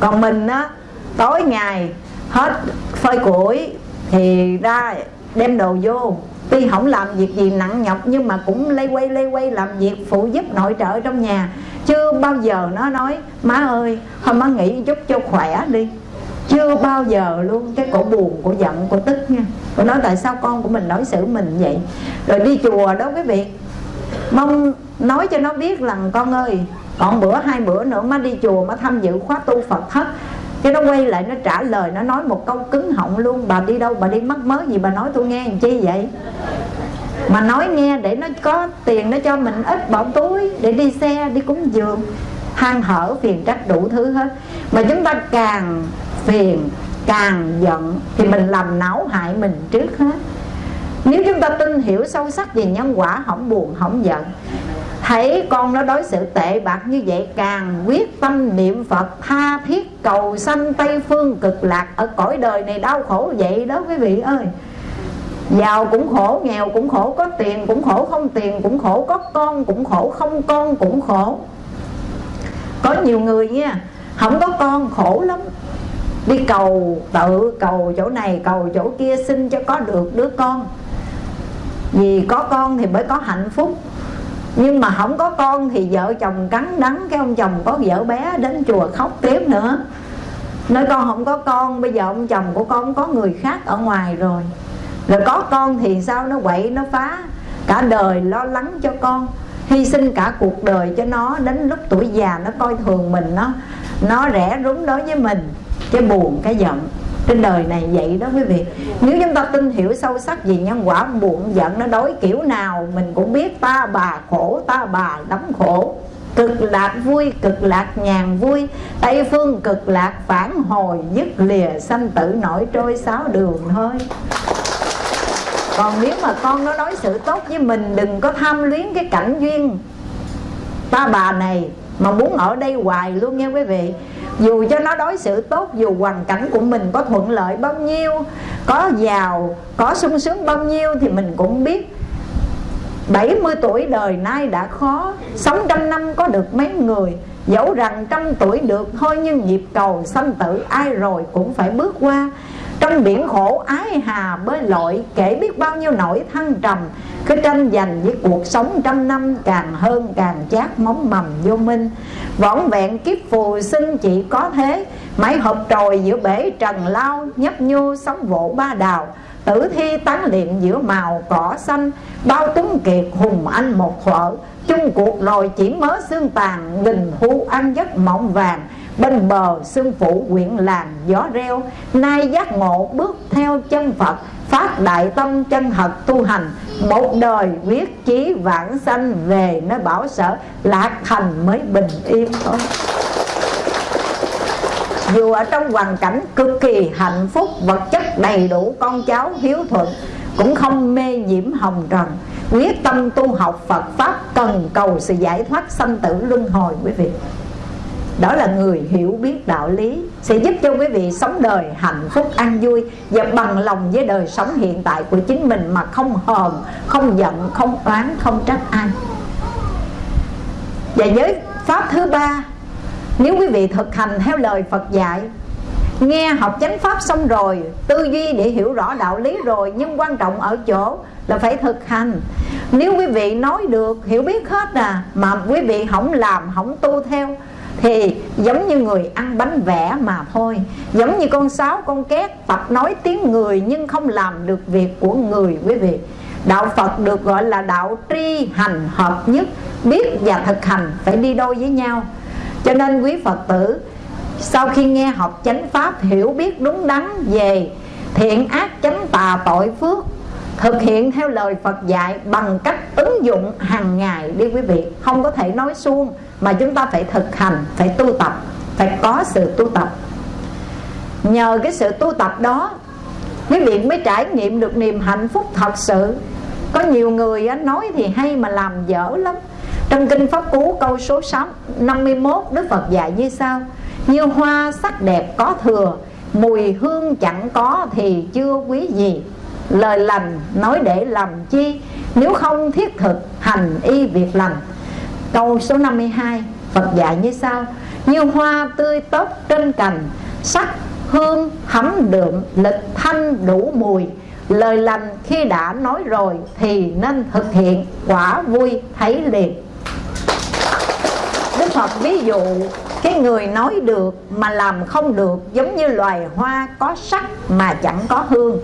S3: Còn mình á, tối ngày hết phơi củi thì ra đem đồ vô. Tuy không làm việc gì nặng nhọc, nhưng mà cũng lây quay lây quay làm việc phụ giúp nội trợ trong nhà. Chưa bao giờ nó nói, má ơi, thôi má nghỉ chút cho khỏe đi. Chưa bao giờ luôn, cái cổ buồn, cổ giận, cổ tức nha. Cổ nói, tại sao con của mình đối xử mình vậy? Rồi đi chùa đó quý vị. Mong nói cho nó biết rằng con ơi, còn bữa hai bữa nữa má đi chùa má tham dự khóa tu phật thất. Cái nó quay lại nó trả lời, nó nói một câu cứng họng luôn, bà đi đâu, bà đi mắc mớ gì bà nói tôi nghe làm chi vậy? Mà nói nghe để nó có tiền nó cho mình ít bỏ túi để đi xe, đi cúng dường than hở, phiền trách đủ thứ hết. Mà chúng ta càng phiền, càng giận thì mình làm não hại mình trước hết. Nếu chúng ta tin hiểu sâu sắc về nhân quả, không buồn, không giận thấy con nó đối xử tệ bạc như vậy, càng quyết tâm niệm phật, tha thiết cầu sanh tây phương cực lạc ở cõi đời này đau khổ vậy đó quý vị ơi. Giàu cũng khổ, nghèo cũng khổ, có tiền cũng khổ, không tiền cũng khổ, có con cũng khổ, không con cũng khổ. Có nhiều người nha, không có con khổ lắm. Đi cầu tự, cầu chỗ này, cầu chỗ kia xin cho có được đứa con. Vì có con thì mới có hạnh phúc nhưng mà không có con thì vợ chồng cắn đắng, cái ông chồng có vợ bé đến chùa khóc tiếp nữa. Nói con không có con, bây giờ ông chồng của con có người khác ở ngoài rồi. Rồi có con thì sao? Nó quậy, nó phá. Cả đời lo lắng cho con, hy sinh cả cuộc đời cho nó. Đến lúc tuổi già nó coi thường mình, nó nó rẻ rúng đối với mình. Cái buồn, cái giận trên đời này vậy đó quý vị. Nếu chúng ta tin hiểu sâu sắc về nhân quả buồn giận, nó đối kiểu nào mình cũng biết. Ta bà khổ, ta bà đóng khổ. Cực lạc vui, cực lạc nhàn vui. Tây phương cực lạc phản hồi, dứt lìa sanh tử nổi trôi sáu đường thôi. Còn nếu mà con nó đối xử tốt với mình, đừng có tham luyến cái cảnh duyên. Ta bà này mà muốn ở đây hoài luôn nha quý vị. Dù cho nó đối xử tốt, dù hoàn cảnh của mình có thuận lợi bao nhiêu, có giàu, có sung sướng bao nhiêu thì mình cũng biết. 70 tuổi đời nay đã khó, Sống trăm năm có được mấy người. Dẫu rằng trăm tuổi được thôi Nhưng nhịp cầu sanh tử ai rồi cũng phải bước qua. Trong biển khổ, ái hà, bơi lội, Kể biết bao nhiêu nỗi thăng trầm. Cứ tranh giành với cuộc sống trăm năm, Càng hơn càng chát móng mầm vô minh. Võn vẹn kiếp phù sinh chỉ có thế Mãi hộp trồi giữa bể trần lao, Nhấp nhô sóng vỗ ba đào. Tử thi tán liệm giữa màu cỏ xanh, Bao tuấn kiệt hùng anh một thuở chung cuộc rồi chỉ mớ xương tàn, nghìn thu ăn giấc mộng vàng bên bờ xương phủ quyện làng gió reo, nay giác ngộ bước theo chân phật, phát đại tâm chân thật tu hành. Một đời quyết chí vãng sanh về nơi bảo sở, lạc thành mới bình yên thôi. Dù ở trong hoàn cảnh cực kỳ hạnh phúc, vật chất đầy đủ, con cháu hiếu thuận, cũng không mê nhiễm hồng trần. Quyết tâm tu học Phật Pháp cần cầu sự giải thoát sanh tử luân hồi quý vị đó là người hiểu biết đạo lý, sẽ giúp cho quý vị sống đời hạnh phúc, an vui và bằng lòng với đời sống hiện tại của chính mình mà không hờn, không giận, không oán, không trách ai. Và với pháp thứ ba, nếu quý vị thực hành theo lời Phật dạy, Nghe học chánh pháp xong rồi, Tư duy để hiểu rõ đạo lý rồi, Nhưng quan trọng ở chỗ là phải thực hành. Nếu quý vị nói được, Hiểu biết hết à Mà quý vị không làm không tu theo thì giống như người ăn bánh vẽ mà thôi. Giống như con sáo, con két Tập nói tiếng người nhưng không làm được việc của người, quý vị. Đạo Phật được gọi là đạo tri hành hợp nhất, Biết và thực hành, phải đi đôi với nhau. Cho nên quý Phật tử, sau khi nghe học chánh pháp, hiểu biết đúng đắn về thiện ác, chánh tà, tội phước thực hiện theo lời Phật dạy bằng cách ứng dụng hàng ngày đi quý vị. Không có thể nói suông mà chúng ta phải thực hành phải tu tập phải có sự tu tập. Nhờ cái sự tu tập đó quý vị mới trải nghiệm được niềm hạnh phúc thật sự. Có nhiều người nói thì hay mà làm dở lắm. Trong kinh pháp cú câu số 6, 51 Đức Phật dạy như sau. Như hoa sắc đẹp có thừa Mùi hương chẳng có thì chưa quý gì. Lời lành nói để làm chi? Nếu không thiết thực, hành y việc lành. Câu số 52 Phật dạy như sau. Như hoa tươi tốt trên cành, Sắc hương hấm đượm, lịch thanh đủ mùi. Lời lành khi đã nói rồi Thì nên thực hiện, quả vui thấy liền. Đức Phật ví dụ, cái người nói được mà làm không được giống như loài hoa có sắc mà chẳng có hương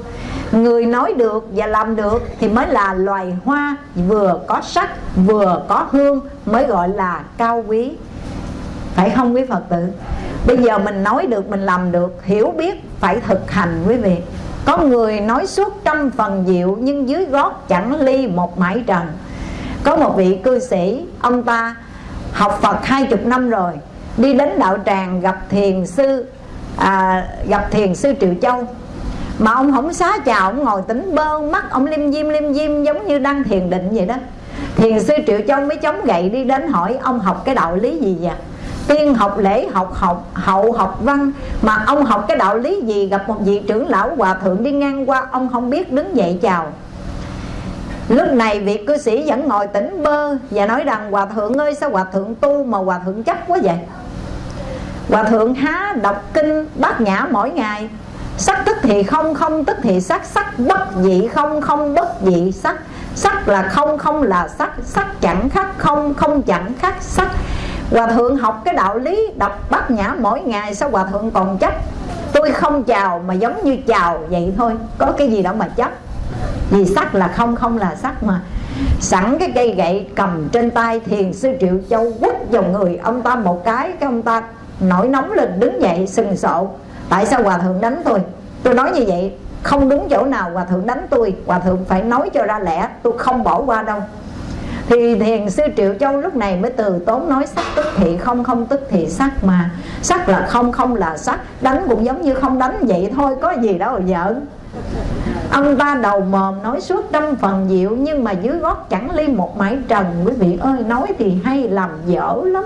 S3: người nói được và làm được thì mới là loài hoa vừa có sắc vừa có hương mới gọi là cao quý. Phải không quý phật tử? Bây giờ mình nói được mình làm được hiểu biết phải thực hành quý vị. Có người nói suốt trăm phần diệu nhưng dưới gót chẳng ly một mãi trần. Có một vị cư sĩ ông ta học phật hai chục năm rồi đi đến đạo tràng gặp thiền sư à, gặp thiền sư triệu châu mà ông không xá chào, ông ngồi tỉnh bơ mắt, ông lim dim lim dim giống như đang thiền định vậy đó. Thiền sư triệu châu mới chống gậy đi đến hỏi, ông học cái đạo lý gì vậy? Tiên học lễ, học học, hậu học văn. Mà ông học cái đạo lý gì? Gặp một vị trưởng lão hòa thượng đi ngang qua, ông không biết đứng dậy chào. Lúc này vị cư sĩ vẫn ngồi tỉnh bơ Và nói rằng, Hòa thượng ơi, sao Hòa thượng tu mà Hòa thượng chấp quá vậy? Hòa thượng há đọc kinh bát nhã mỗi ngày Sắc tức thì không, không tức thì sắc Sắc bất dị không, không bất dị sắc. Sắc là không, không là sắc Sắc chẳng khác không, không chẳng khác sắc. Hòa thượng học cái đạo lý đọc bát nhã mỗi ngày Sao hòa thượng còn chấp? Tôi không chào mà giống như chào vậy thôi Có cái gì đâu mà chấp. Vì sắc là không, không là sắc mà. Sẵn cái cây gậy cầm trên tay Thiền sư Triệu Châu quất vào người ông ta một cái Cái ông ta nổi nóng lên đứng dậy sừng sộ tại sao hòa thượng đánh tôi? Tôi nói như vậy, không đúng chỗ nào hòa thượng đánh tôi. Hòa thượng phải nói cho ra lẽ, tôi không bỏ qua đâu. Thì thiền sư triệu châu lúc này mới từ tốn nói sắc tức thị, không không tức thị sắc mà. Sắc là không không là sắc. Đánh cũng giống như không đánh vậy thôi, có gì đâu giỡn. Ông ta đầu mồm nói suốt trăm phần diệu, nhưng mà dưới gót chẳng ly một mãi trần. Quý vị ơi, nói thì hay, làm dở lắm.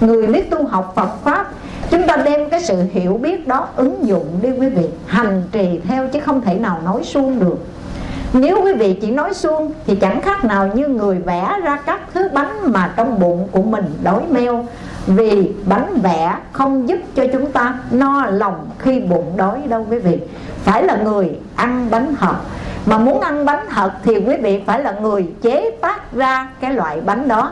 S3: Người biết tu học Phật pháp chúng ta đem cái sự hiểu biết đó ứng dụng đi quý vị, hành trì theo chứ không thể nào nói suông được. Nếu quý vị chỉ nói suông thì chẳng khác nào như người vẽ ra các thứ bánh mà trong bụng của mình đói meo. Vì bánh vẽ không giúp cho chúng ta no lòng khi bụng đói đâu quý vị. Phải là người ăn bánh hợp. Mà muốn ăn bánh thật thì quý vị phải là người chế tác ra cái loại bánh đó.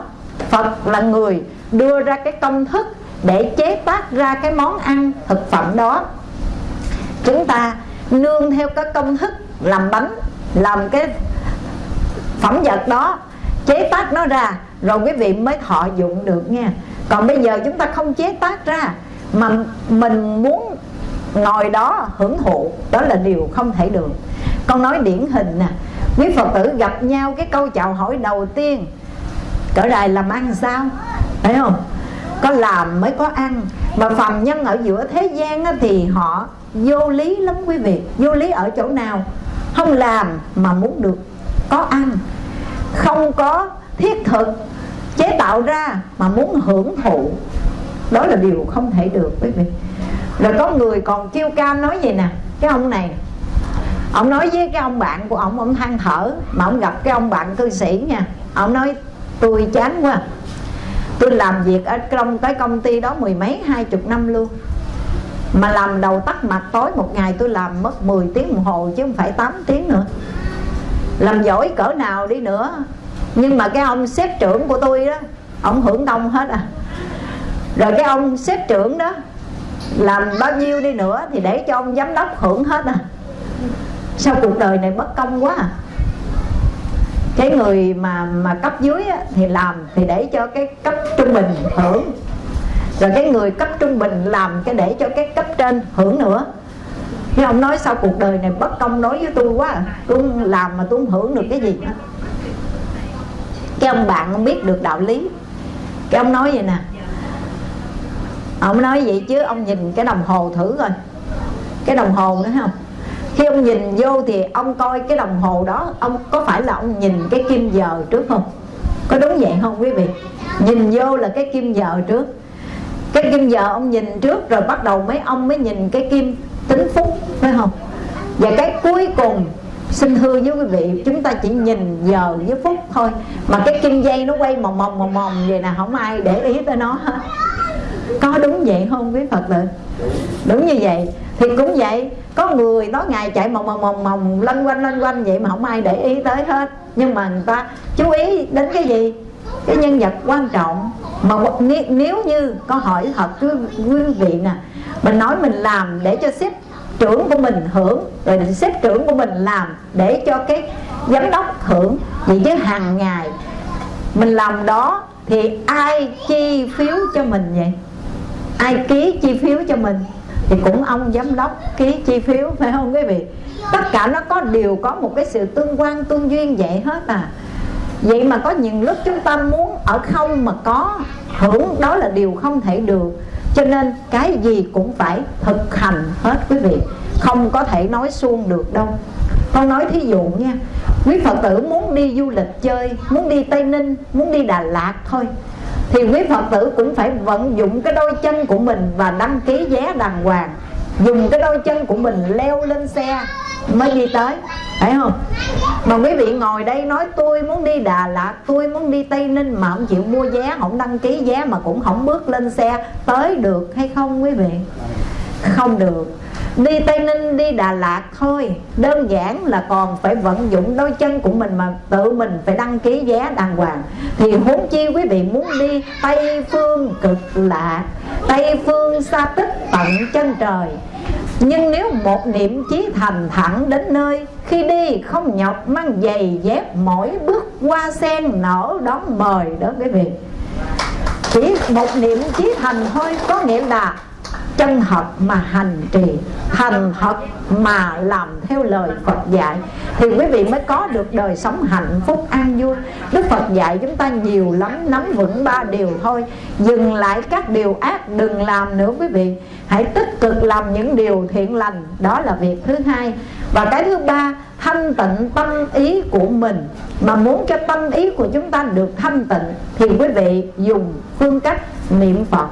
S3: Phật là người đưa ra cái công thức để chế tác ra cái món ăn thực phẩm đó. Chúng ta nương theo cái công thức làm bánh, làm cái phẩm vật đó, chế tác nó ra, rồi quý vị mới thọ dụng được nha. Còn bây giờ chúng ta không chế tác ra, mà mình muốn ngồi đó hưởng thụ, đó là điều không thể được. Con nói điển hình nè, quý phật tử gặp nhau cái câu chào hỏi đầu tiên, cỡ đài làm ăn sao? Phải không? Có làm mới có ăn. Mà phàm nhân ở giữa thế gian thì họ vô lý lắm quý vị. Vô lý ở chỗ nào? Không làm mà muốn được có ăn. Không có thiết thực chế tạo ra mà muốn hưởng thụ. Đó là điều không thể được quý vị. Rồi có người còn kêu ca nói gì nè, cái ông này. Ông nói với cái ông bạn của ông ông than thở, mà ông gặp cái ông bạn cư sĩ nha. Ông nói, tôi chán quá tôi làm việc ở trong cái công ty đó mười mấy, hai chục năm luôn. Mà làm đầu tắt mặt tối, một ngày tôi làm mất 10 tiếng đồng hồ chứ không phải 8 tiếng nữa. Làm giỏi cỡ nào đi nữa. Nhưng mà cái ông sếp trưởng của tôi đó, ông hưởng đông hết à. Rồi cái ông sếp trưởng đó, làm bao nhiêu đi nữa thì để cho ông giám đốc hưởng hết à. Sao cuộc đời này bất công quá à? Cái người mà mà cấp dưới á, thì làm thì để cho cái cấp trung bình hưởng. Rồi cái người cấp trung bình làm cái để cho cái cấp trên hưởng nữa. Cái ông nói sao cuộc đời này bất công đối với tôi quá à. tôi làm mà tôi không hưởng được cái gì nữa cái ông bạn không biết được đạo lý. Cái ông nói vậy nè. Ông nói vậy chứ ông nhìn cái đồng hồ thử rồi cái đồng hồ nữa không? Khi ông nhìn vô thì ông coi cái đồng hồ đó, ông có phải là ông nhìn cái kim giờ trước không? Có đúng vậy không quý vị? Nhìn vô là cái kim giờ trước. Cái kim giờ ông nhìn trước rồi bắt đầu mấy ông mới nhìn cái kim tính phút phải không? Và cái cuối cùng, xin thưa với quý vị, chúng ta chỉ nhìn giờ với phút thôi. Mà cái kim dây nó quay mòng mòng mòng mòng vậy nè, không ai để ý tới nó hết. Có đúng vậy không quý phật tử? Đúng như vậy. Thì cũng vậy có người tối ngày chạy mòng mòng mòng mòng lanh quanh lanh quanh vậy mà không ai để ý tới hết. Nhưng mà người ta chú ý đến cái gì? Cái nhân vật quan trọng. Mà nếu như có hỏi thật cứ quý vị nè, mình nói mình làm để cho sếp trưởng của mình hưởng, rồi sếp trưởng của mình làm để cho cái giám đốc hưởng. Vậy chứ hàng ngày mình làm đó thì ai chi phiếu cho mình vậy? Ai ký chi phiếu cho mình? Thì cũng ông giám đốc ký chi phiếu, phải không quý vị? Tất cả nó có đều có một cái sự tương quan, tương duyên vậy hết à. Vậy mà có những lúc chúng ta muốn ở không mà có, hưởng đó là điều không thể được. Cho nên cái gì cũng phải thực hành hết quý vị. Không có thể nói suông được đâu. Con nói thí dụ nha, quý phật tử muốn đi du lịch chơi, muốn đi tây ninh, muốn đi đà lạt thôi thì quý phật tử cũng phải vận dụng cái đôi chân của mình và đăng ký vé đàng hoàng. Dùng cái đôi chân của mình leo lên xe mới đi tới. Phải không? Mà quý vị ngồi đây nói, tôi muốn đi Đà Lạt, tôi muốn đi Tây Ninh mà không chịu mua vé, không đăng ký vé mà cũng không bước lên xe, tới được hay không quý vị? Không được đi Tây Ninh, đi Đà Lạt thôi. Đơn giản là còn phải vận dụng đôi chân của mình mà tự mình phải đăng ký vé đàng hoàng. Thì huống chi quý vị muốn đi Tây phương cực lạc Tây phương xa tích tận chân trời. Nhưng nếu một niệm chí thành thẳng đến nơi, Khi đi không nhọc mang giày dép Mỗi bước qua sen nở đón mời đó quý vị. Chỉ một niệm chí thành thôi, Có nghĩa là chân thật mà hành trì thành thật mà làm theo lời Phật dạy, thì quý vị mới có được đời sống hạnh phúc an vui. Đức Phật dạy chúng ta nhiều lắm, nắm vững ba điều thôi. Dừng lại các điều ác, đừng làm nữa quý vị. Hãy tích cực làm những điều thiện lành, đó là việc thứ hai. Và cái thứ ba, thanh tịnh tâm ý của mình. Mà muốn cho tâm ý của chúng ta được thanh tịnh, thì quý vị dùng phương cách niệm Phật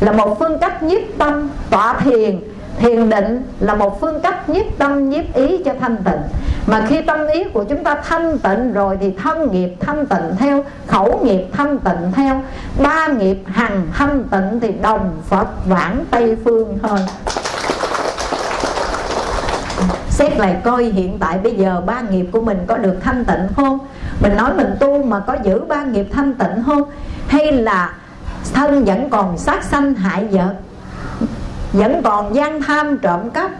S3: là một phương cách nhiếp tâm, tọa thiền. Thiền định là một phương cách nhiếp tâm, nhiếp ý cho thanh tịnh. Mà khi tâm ý của chúng ta thanh tịnh rồi thì thân nghiệp thanh tịnh theo, khẩu nghiệp thanh tịnh theo, ba nghiệp hằng thanh tịnh thì đồng phật vãng tây phương thôi. Xét lại coi hiện tại bây giờ ba nghiệp của mình có được thanh tịnh không? Mình nói mình tu mà có giữ ba nghiệp thanh tịnh không? Hay là thân vẫn còn sát sanh hại vật, vẫn còn gian tham trộm cắp,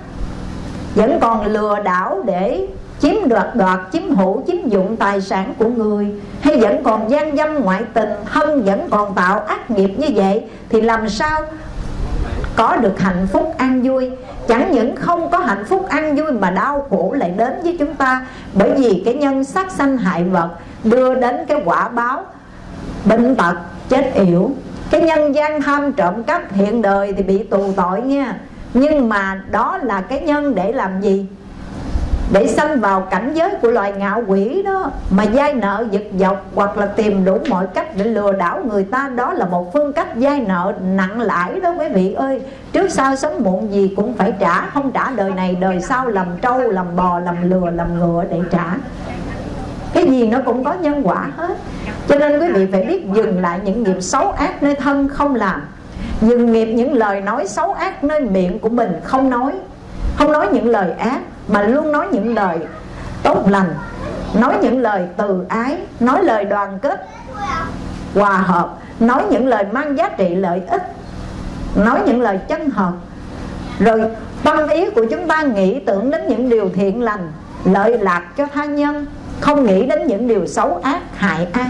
S3: vẫn còn lừa đảo để chiếm đoạt đoạt, chiếm hữu, chiếm dụng tài sản của người, hay vẫn còn gian dâm ngoại tình thân vẫn còn tạo ác nghiệp như vậy, thì làm sao có được hạnh phúc an vui? Chẳng những không có hạnh phúc an vui mà đau khổ lại đến với chúng ta, bởi vì cái nhân sát sanh hại vật đưa đến cái quả báo bệnh tật, chết yểu cái nhân gian tham trộm cắp hiện đời thì bị tù tội nha. Nhưng mà đó là cái nhân để làm gì? Để sanh vào cảnh giới của loài ngạo quỷ đó. Mà dai nợ giật dọc hoặc là tìm đủ mọi cách để lừa đảo người ta, đó là một phương cách dai nợ nặng lãi đó quý vị ơi. Trước sau sớm muộn gì cũng phải trả, không trả đời này đời sau, làm trâu, làm bò, làm lừa, làm ngựa để trả. Cái gì nó cũng có nhân quả hết cho nên quý vị phải biết dừng lại những nghiệp xấu ác nơi thân không làm. Dừng nghiệp những lời nói xấu ác nơi miệng của mình không nói. Không nói những lời ác, mà luôn nói những lời tốt lành. Nói những lời từ ái, nói lời đoàn kết, hòa hợp. Nói những lời mang giá trị lợi ích, nói những lời chân thật. Rồi, tâm ý của chúng ta nghĩ tưởng đến những điều thiện lành, lợi lạc cho tha nhân, không nghĩ đến những điều xấu ác, hại ai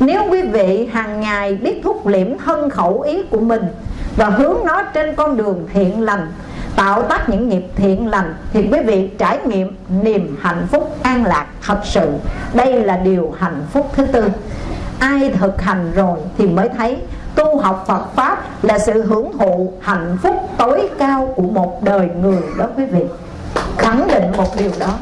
S3: nếu quý vị hàng ngày biết thúc liễm thân khẩu ý của mình và hướng nó trên con đường thiện lành, tạo tác những nghiệp thiện lành, thì quý vị trải nghiệm niềm hạnh phúc an lạc thật sự. Đây là điều hạnh phúc thứ tư. Ai thực hành rồi thì mới thấy tu học Phật Pháp là sự hưởng thụ hạnh phúc tối cao của một đời người đó quý vị. Khẳng định một điều đó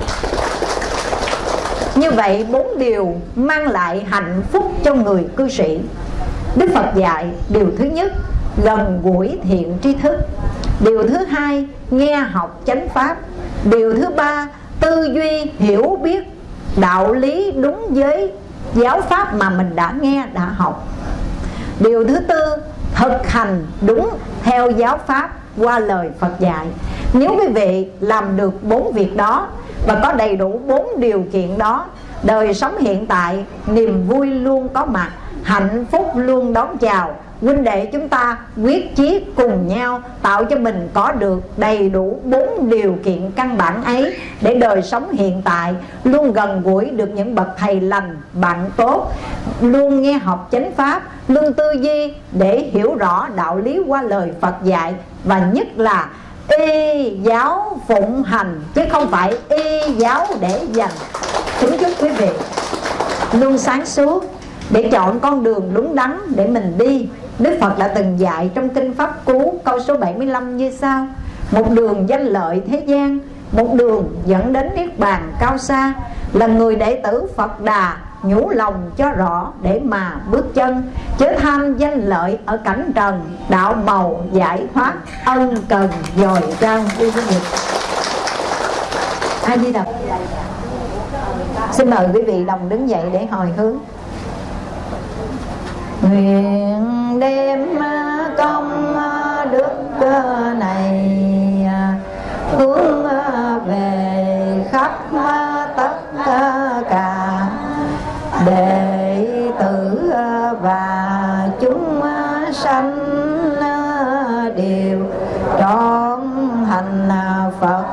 S3: như vậy, bốn điều mang lại hạnh phúc cho người cư sĩ. Đức Phật dạy điều thứ nhất, gần gũi thiện tri thức. Điều thứ hai, nghe học chánh pháp. Điều thứ ba, tư duy hiểu biết đạo lý đúng với giáo pháp mà mình đã nghe, đã học. Điều thứ tư, thực hành đúng theo giáo pháp qua lời Phật dạy. Nếu quý vị làm được bốn việc đó và có đầy đủ bốn điều kiện đó. Đời sống hiện tại, niềm vui luôn có mặt, hạnh phúc luôn đón chào. Huynh đệ chúng ta quyết chí cùng nhau tạo cho mình có được đầy đủ bốn điều kiện căn bản ấy để đời sống hiện tại luôn gần gũi được những bậc thầy lành, bạn tốt, luôn nghe học chánh pháp, luôn tư duy để hiểu rõ đạo lý qua lời Phật dạy. Và nhất là y giáo phụng hành, chứ không phải y giáo để dành. Kính chúc quý vị luôn sáng suốt để chọn con đường đúng đắn để mình đi. Đức Phật đã từng dạy trong Kinh Pháp Cú câu số 75 như sau. Một đường danh lợi thế gian, Một đường dẫn đến Niết Bàn cao xa, Là người đệ tử Phật Đà nhủ lòng cho rõ để mà bước chân, chớ tham danh lợi ở cảnh trần, đạo màu giải thoát ân cần dồi trao quý vị ai đi đọc xin mời quý vị đồng đứng dậy để hồi hướng. Nguyện đem công đức này, hướng về khắp tất cả đệ tử ờ, và chúng ờ, sanh ờ, đều trọn hành Phật.